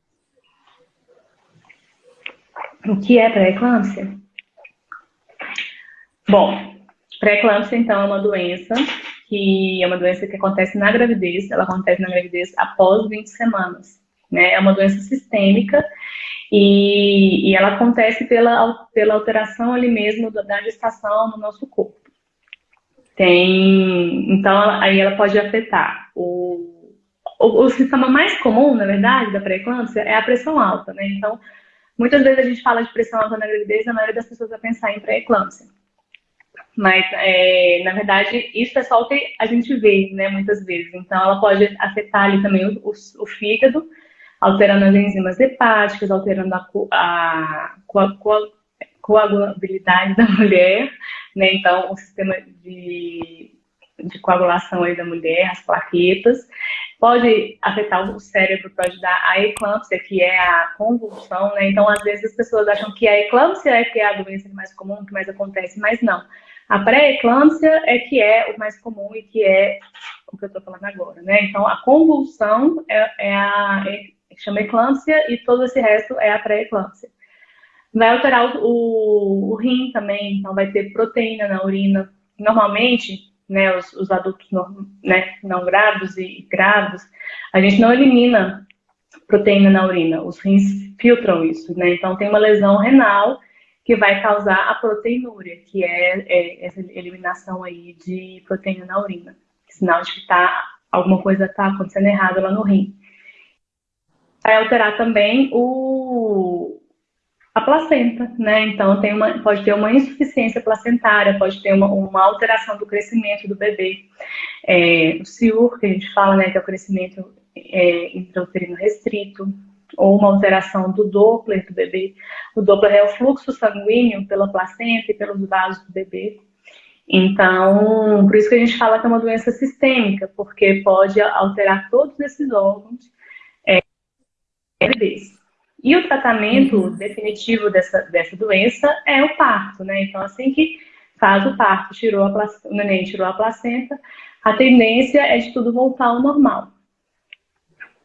Speaker 2: O que é pré-eclâmpsia? Bom, pré-eclâmpsia, então, é uma doença que é uma doença que acontece na gravidez, ela acontece na gravidez após 20 semanas. Né? É uma doença sistêmica e, e ela acontece pela, pela alteração ali mesmo da gestação no nosso corpo. Tem, então, aí ela pode afetar o, o, o sintoma mais comum, na verdade, da pré-eclâmpsia é a pressão alta, né? Então, muitas vezes a gente fala de pressão alta na gravidez, a maioria das pessoas vai pensar em pré-eclâmpsia. Mas, é, na verdade, isso é só o que a gente vê, né, muitas vezes. Então, ela pode afetar ali também o, o, o fígado, alterando as enzimas hepáticas, alterando a, a, a coagulabilidade da mulher, né? Então, o sistema de, de coagulação aí da mulher, as plaquetas. Pode afetar o cérebro, pode dar a eclâmpsia, que é a convulsão, né? Então, às vezes as pessoas acham que a eclâmpsia é que é a doença mais comum, que mais acontece, mas não. A pré-eclâmpsia é que é o mais comum e que é o que eu estou falando agora, né? Então, a convulsão é, é a é, chama eclâmpsia e todo esse resto é a pré-eclâmpsia. Vai alterar o, o, o, rim também, então vai ter proteína na urina. Normalmente, né, os, os adultos não, né, não grávidos e grávidos, a gente não elimina proteína na urina, os rins filtram isso, né? Então tem uma lesão renal que vai causar a proteinúria, que é, é essa eliminação aí de proteína na urina. Sinal de que tá, alguma coisa está acontecendo errada lá no rim. Vai alterar também o, a placenta, né? Então tem uma, pode ter uma insuficiência placentária, pode ter uma, uma alteração do crescimento do bebê. É, o CIUR, que a gente fala, né, que é o crescimento é, intrauterino restrito, ou uma alteração do Doppler do bebê. O Doppler é o fluxo sanguíneo pela placenta e pelos vasos do bebê. Então, por isso que a gente fala que é uma doença sistêmica, porque pode alterar todos esses órgãos é, bebês. E o tratamento uhum. definitivo dessa, dessa doença é o parto, né? Então, assim que faz o parto, tirou a placenta, o neném tirou a placenta, a tendência é de tudo voltar ao normal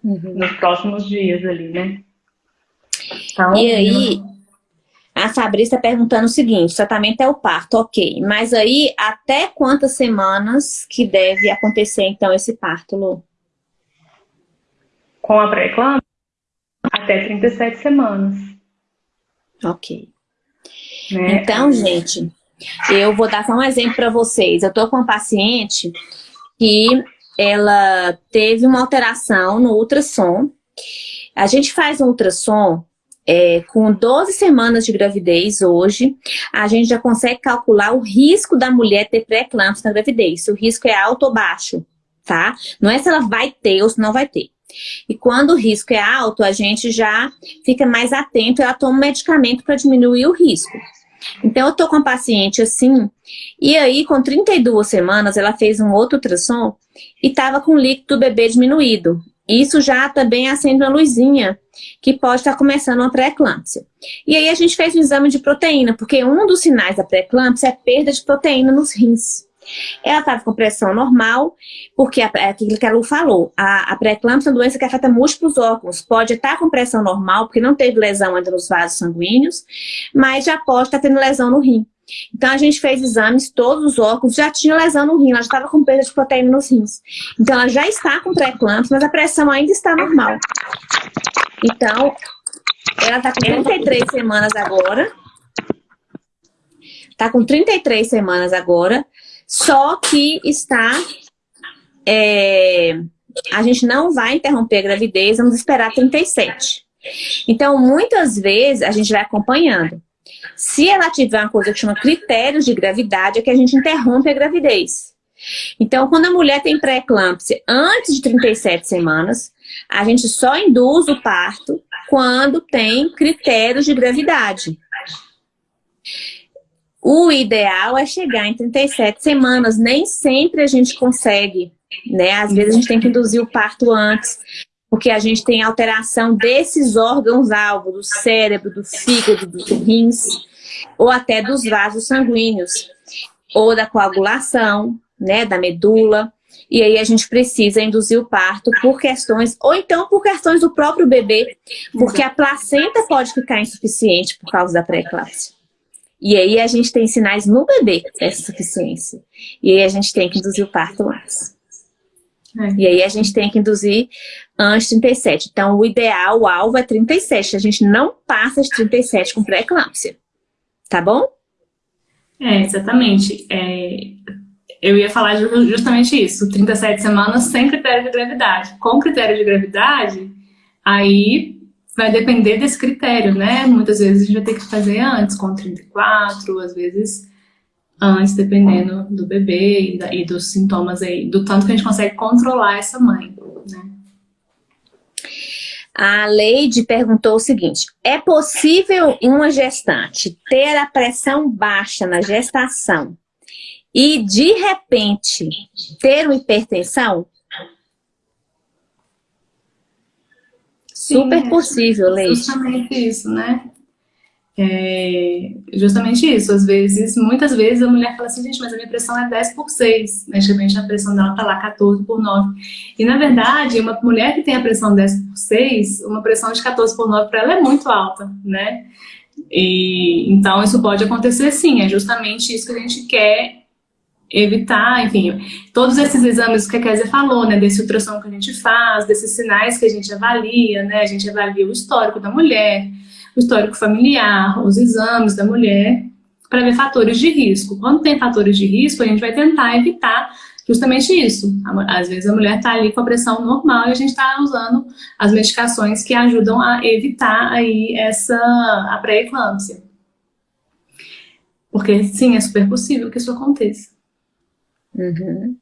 Speaker 2: uhum. nos próximos dias ali, né?
Speaker 1: Então, e aí, a Fabrícia está perguntando o seguinte, o tratamento é o parto, ok. Mas aí, até quantas semanas que deve acontecer, então, esse parto, Lu?
Speaker 2: Com a pré-eclâmpsia? Até 37 semanas.
Speaker 1: Ok. Né? Então, gente, eu vou dar só um exemplo para vocês. Eu tô com uma paciente que ela teve uma alteração no ultrassom. A gente faz um ultrassom é, com 12 semanas de gravidez hoje, a gente já consegue calcular o risco da mulher ter pré-eclâmpsia na gravidez. Se o risco é alto ou baixo, tá? Não é se ela vai ter ou se não vai ter. E quando o risco é alto, a gente já fica mais atento e ela toma um medicamento para diminuir o risco. Então, eu tô com a paciente assim, e aí, com 32 semanas, ela fez um outro ultrassom e tava com o líquido do bebê diminuído. Isso já também acende uma luzinha, que pode estar começando uma pré-eclâmpsia. E aí a gente fez um exame de proteína, porque um dos sinais da pré-eclâmpsia é perda de proteína nos rins. Ela estava com pressão normal, porque é aquilo que a Lu falou, a, a pré-eclâmpsia é uma doença que afeta múltiplos órgãos. Pode estar com pressão normal, porque não teve lesão ainda nos vasos sanguíneos, mas já pode estar tendo lesão no rim. Então, a gente fez exames, todos os órgãos já tinham lesão no rim, ela já estava com perda de proteína nos rins. Então, ela já está com pré-eclâmpsia, mas a pressão ainda está normal. Então, ela está com 33 semanas agora. Está com 33 semanas agora. Só que está... É, a gente não vai interromper a gravidez, vamos esperar 37. Então, muitas vezes, a gente vai acompanhando. Se ela tiver uma coisa que chama critérios de gravidade, é que a gente interrompe a gravidez. Então, quando a mulher tem pré-eclâmpsia antes de 37 semanas, a gente só induz o parto quando tem critérios de gravidade. O ideal é chegar em 37 semanas. Nem sempre a gente consegue, né? Às vezes a gente tem que induzir o parto antes, porque a gente tem alteração desses órgãos-alvo, do cérebro, do fígado, dos rins, ou até dos vasos sanguíneos, ou da coagulação, né, da medula. e aí a gente precisa induzir o parto por questões, ou então por questões do próprio bebê, porque a placenta pode ficar insuficiente por causa da pré-eclâmpsia. E aí a gente tem sinais no bebê dessa insuficiência. E aí a gente tem que induzir o parto antes. É. E aí a gente tem que induzir antes de 37. Então o ideal, o alvo é 37. A gente não passa de 37 com pré-eclâmpsia. Tá bom?
Speaker 2: É, exatamente. É, eu ia falar justamente isso, 37 semanas sem critério de gravidade. Com critério de gravidade, aí vai depender desse critério, né? Muitas vezes a gente vai ter que fazer antes, com 34, às vezes antes, dependendo do bebê e, e dos sintomas aí, do tanto que a gente consegue controlar essa mãe, né?
Speaker 1: A Leide perguntou o seguinte, é possível uma gestante ter a pressão baixa na gestação e, de repente, ter uma hipertensão?
Speaker 2: Super é possível, Leite. Justamente isso, né? É justamente isso. Às vezes, muitas vezes a mulher fala assim, gente, mas a minha pressão é 10 por 6. Mas repente a pressão dela tá lá 14 por 9. E na verdade, uma mulher que tem a pressão 10 por 6, uma pressão de 14 por 9 para ela é muito alta, né? E, então isso pode acontecer sim, é justamente isso que a gente quer evitar, enfim, todos esses exames que a Kézia falou, né, desse ultrassom que a gente faz, desses sinais que a gente avalia, né, a gente avalia o histórico da mulher, o histórico familiar, os exames da mulher, para ver fatores de risco. Quando tem fatores de risco, a gente vai tentar evitar justamente isso. Às vezes a mulher está ali com a pressão normal e a gente está usando as medicações que ajudam a evitar aí essa, a pré-eclâmpsia. Porque, sim, é super possível que isso aconteça. Uhum.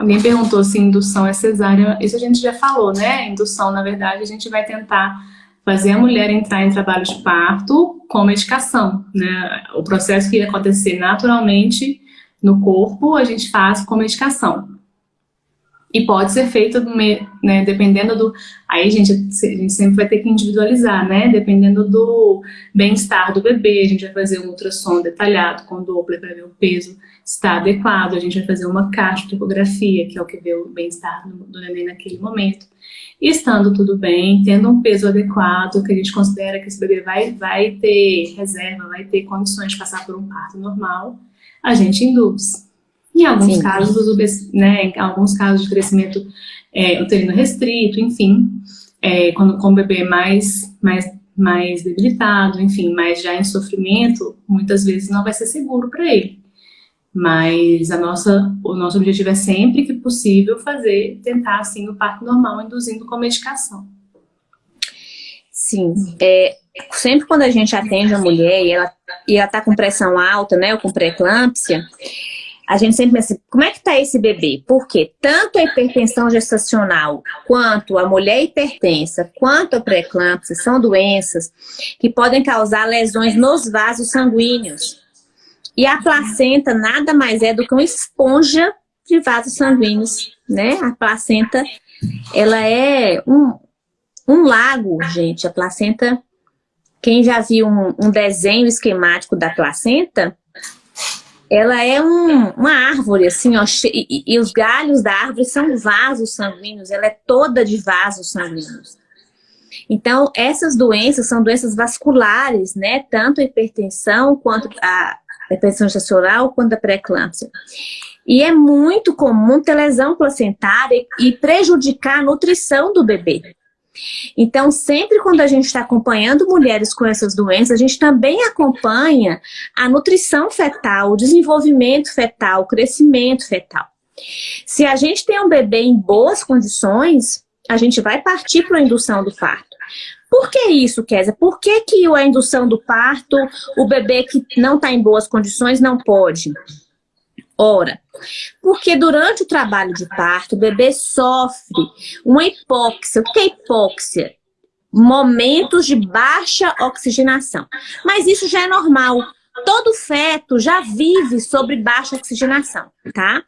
Speaker 2: Alguém perguntou se indução é cesárea. Isso a gente já falou, né? Indução, na verdade, a gente vai tentar fazer a mulher entrar em trabalho de parto com medicação, né? O processo que ia acontecer naturalmente no corpo, a gente faz com medicação. E pode ser feito, né, dependendo do... Aí, gente, a gente sempre vai ter que individualizar, né? Dependendo do bem-estar do bebê, a gente vai fazer um ultrassom detalhado com Doppler para ver o peso está adequado, a gente vai fazer uma cardiografia, que é o que vê o bem-estar do, do neném naquele momento. E estando tudo bem, tendo um peso adequado, que a gente considera que esse bebê vai, vai ter reserva, vai ter condições de passar por um parto normal, a gente induz. Em alguns Sim. casos, né, em alguns casos de crescimento é, uterino restrito, enfim, é, quando com o bebê mais, mais, mais debilitado, enfim, mais já em sofrimento, muitas vezes não vai ser seguro para ele. Mas a nossa, o nosso objetivo é sempre que possível fazer, tentar assim o parto normal, induzindo com medicação.
Speaker 1: Sim, é, sempre quando a gente atende a mulher e ela e ela tá com pressão alta, né, ou com pré-eclâmpsia, a gente sempre pensa, como é que está esse bebê? Porque tanto a hipertensão gestacional, quanto a mulher hipertensa, quanto a pré-eclâmpsia, são doenças que podem causar lesões nos vasos sanguíneos. E a placenta nada mais é do que uma esponja de vasos sanguíneos, né? A placenta, ela é um, um lago, gente. A placenta, quem já viu um, um desenho esquemático da placenta, ela é um, uma árvore, assim, ó, e, e, os galhos da árvore são vasos sanguíneos, ela é toda de vasos sanguíneos. Então, essas doenças são doenças vasculares, né? Tanto a hipertensão, quanto a hipertensão gestacional, quanto a pré-eclâmpsia. E é muito comum ter lesão placentária e prejudicar a nutrição do bebê. Então, sempre quando a gente está acompanhando mulheres com essas doenças, a gente também acompanha a nutrição fetal, o desenvolvimento fetal, o crescimento fetal. Se a gente tem um bebê em boas condições, a gente vai partir para a indução do parto. Por que isso, Kézia? Por que, que a indução do parto, o bebê que não está em boas condições não pode? Ora, porque durante o trabalho de parto, o bebê sofre uma hipóxia. O que é hipóxia? Momentos de baixa oxigenação. Mas isso já é normal. todo feto já vive sobre baixa oxigenação, tá?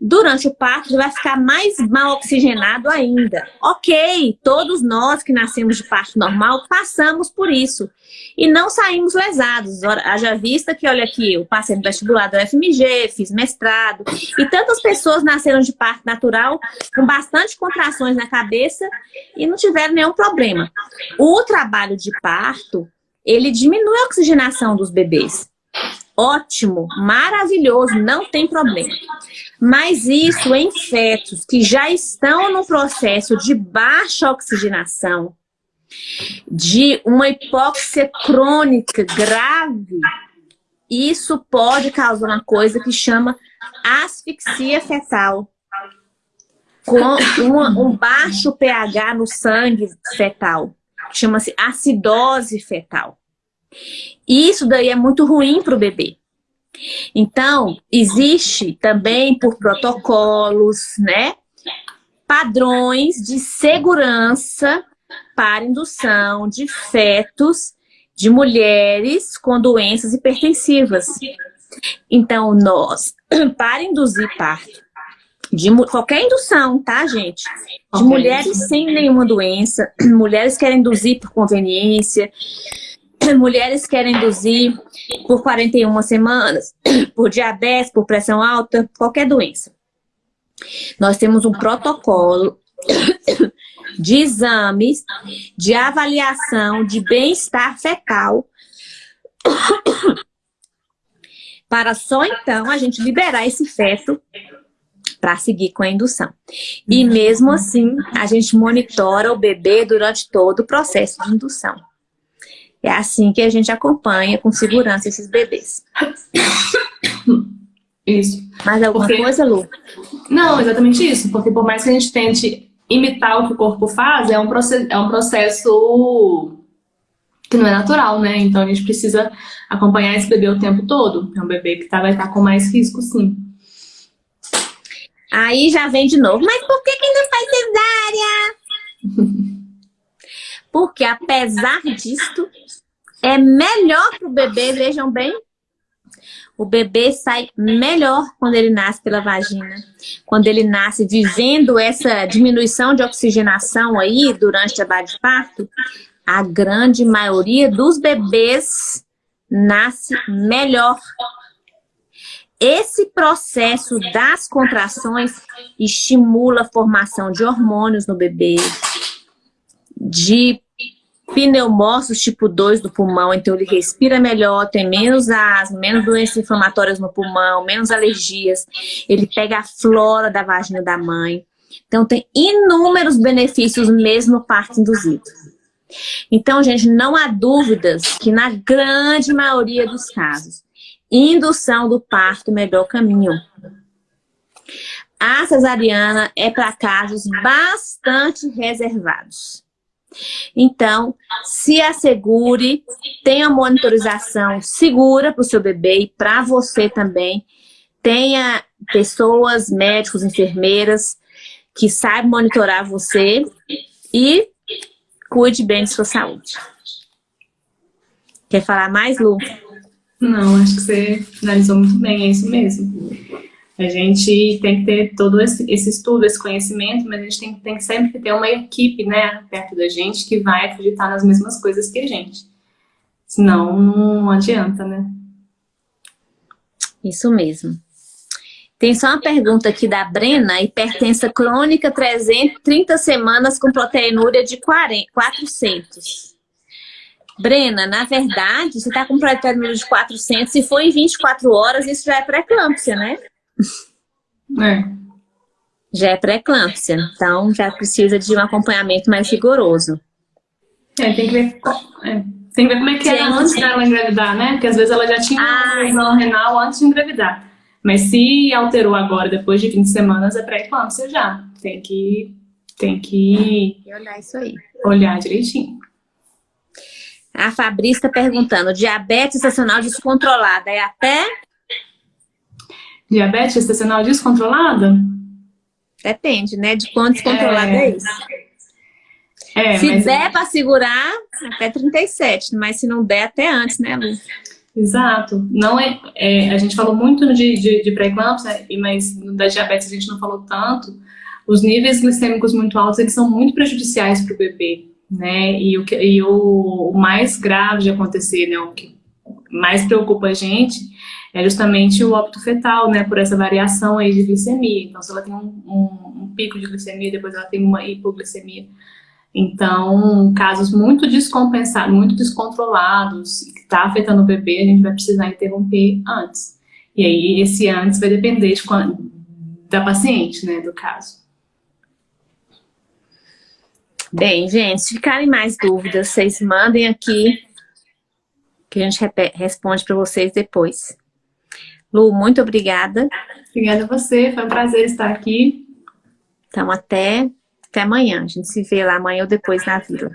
Speaker 1: Durante o parto, vai ficar mais mal oxigenado ainda. Ok, todos nós que nascemos de parto normal passamos por isso. E não saímos lesados. Haja vista que, olha aqui, eu passei no vestibular do FMG, fiz mestrado. E tantas pessoas nasceram de parto natural com bastante contrações na cabeça e não tiveram nenhum problema. O trabalho de parto, ele diminui a oxigenação dos bebês. Ótimo, maravilhoso, não tem problema. Mas isso em fetos que já estão no processo de baixa oxigenação, de uma hipóxia crônica grave, isso pode causar uma coisa que chama asfixia fetal. Com uma, um baixo pH no sangue fetal. Chama-se acidose fetal. Isso daí é muito ruim para o bebê. Então, existe também por protocolos, né? Padrões de segurança para indução de fetos de mulheres com doenças hipertensivas. Então, nós, para induzir parto, de qualquer indução, tá, gente? De mulheres sem nenhuma doença, mulheres que querem induzir por conveniência, mulheres querem induzir por 41 semanas, por diabetes, por pressão alta, qualquer doença. Nós temos um protocolo de exames, de avaliação de bem-estar fetal, para só então a gente liberar esse feto para seguir com a indução. E mesmo assim, a gente monitora o bebê durante todo o processo de indução. É assim que a gente acompanha com segurança esses bebês.
Speaker 2: Isso.
Speaker 1: Mais alguma porque... coisa, Lu?
Speaker 2: Não, exatamente isso. Porque por mais que a gente tente imitar o que o corpo faz, é um, processo, é um processo que não é natural, né? Então a gente precisa acompanhar esse bebê o tempo todo. É um bebê que tá, vai estar com mais risco, sim.
Speaker 1: Aí já vem de novo, mas por que, que não faz cesárea? Porque apesar disto, é melhor para o bebê, vejam bem, o bebê sai melhor quando ele nasce pela vagina. Quando ele nasce vivendo essa diminuição de oxigenação aí durante o trabalho de parto, a grande maioria dos bebês nasce melhor. Esse processo das contrações estimula a formação de hormônios no bebê, de pneumócitos tipo 2 do pulmão, então ele respira melhor, tem menos asma, menos doenças inflamatórias no pulmão, menos alergias, ele pega a flora da vagina da mãe. Então tem inúmeros benefícios mesmo parto induzido. Então, gente, não há dúvidas que na grande maioria dos casos, indução do parto é o melhor caminho. A cesariana é para casos bastante reservados. Então, se assegure, tenha monitorização segura para o seu bebê e para você também. Tenha pessoas, médicos, enfermeiras, que saibam monitorar você e cuide bem de sua saúde. Quer falar mais, Lu?
Speaker 2: Não, acho que você analisou muito bem, é isso mesmo. A gente tem que ter todo esse, esse estudo, esse conhecimento, mas a gente tem, tem sempre que ter uma equipe, né, perto da gente que vai acreditar nas mesmas coisas que a gente. Senão, não adianta, né?
Speaker 1: Isso mesmo. Tem só uma pergunta aqui da Brena, hipertensa crônica, 330 semanas com proteinúria de 40, 400. Brena, na verdade, você está com proteinúria de 400, se for em 24 horas, isso já é pré-eclâmpsia, né?
Speaker 2: É.
Speaker 1: Já é pré-eclâmpsia, então já precisa de um acompanhamento mais rigoroso.
Speaker 2: É, tem que ver, é, tem que ver como é que é antes dela engravidar, né? Porque às vezes ela já tinha uma lesão renal antes de engravidar. Mas se alterou agora, depois de 20 semanas, é pré-eclâmpsia já. Tem que, tem que
Speaker 1: olhar isso aí.
Speaker 2: Olhar direitinho.
Speaker 1: A Fabrícia está perguntando, diabetes estacional descontrolada é até
Speaker 2: Diabetes gestacional descontrolada?
Speaker 1: Depende, né? De quanto descontrolada é, é isso. É, se der é... para segurar, até 37, mas se não der, até antes, né, Lu?
Speaker 2: Exato. Não é, é, a gente falou muito de, de, de pré-eclâmpsia, mas da diabetes a gente não falou tanto. Os níveis glicêmicos muito altos, eles são muito prejudiciais para o bebê, né? E, o, e o, o, mais grave de acontecer, né, o que mais preocupa a gente, é justamente o óbito fetal, né, por essa variação aí de glicemia. Então, se ela tem um, um, um pico de glicemia, depois ela tem uma hipoglicemia, então, casos muito descompensados, muito descontrolados, que está afetando o bebê, a gente vai precisar interromper antes. E aí, esse antes vai depender de da paciente, né, do caso.
Speaker 1: Bem, gente, se ficarem mais dúvidas, vocês mandem aqui, que a gente responde para vocês depois. Lu, muito obrigada.
Speaker 2: Obrigada a você, foi um prazer estar aqui.
Speaker 1: Então, até até amanhã. A gente se vê lá amanhã ou depois na vila.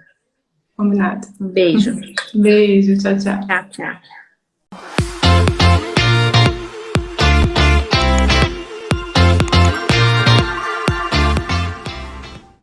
Speaker 2: Combinado.
Speaker 1: Um beijo.
Speaker 2: beijo, tchau, tchau.
Speaker 1: Tchau, tchau.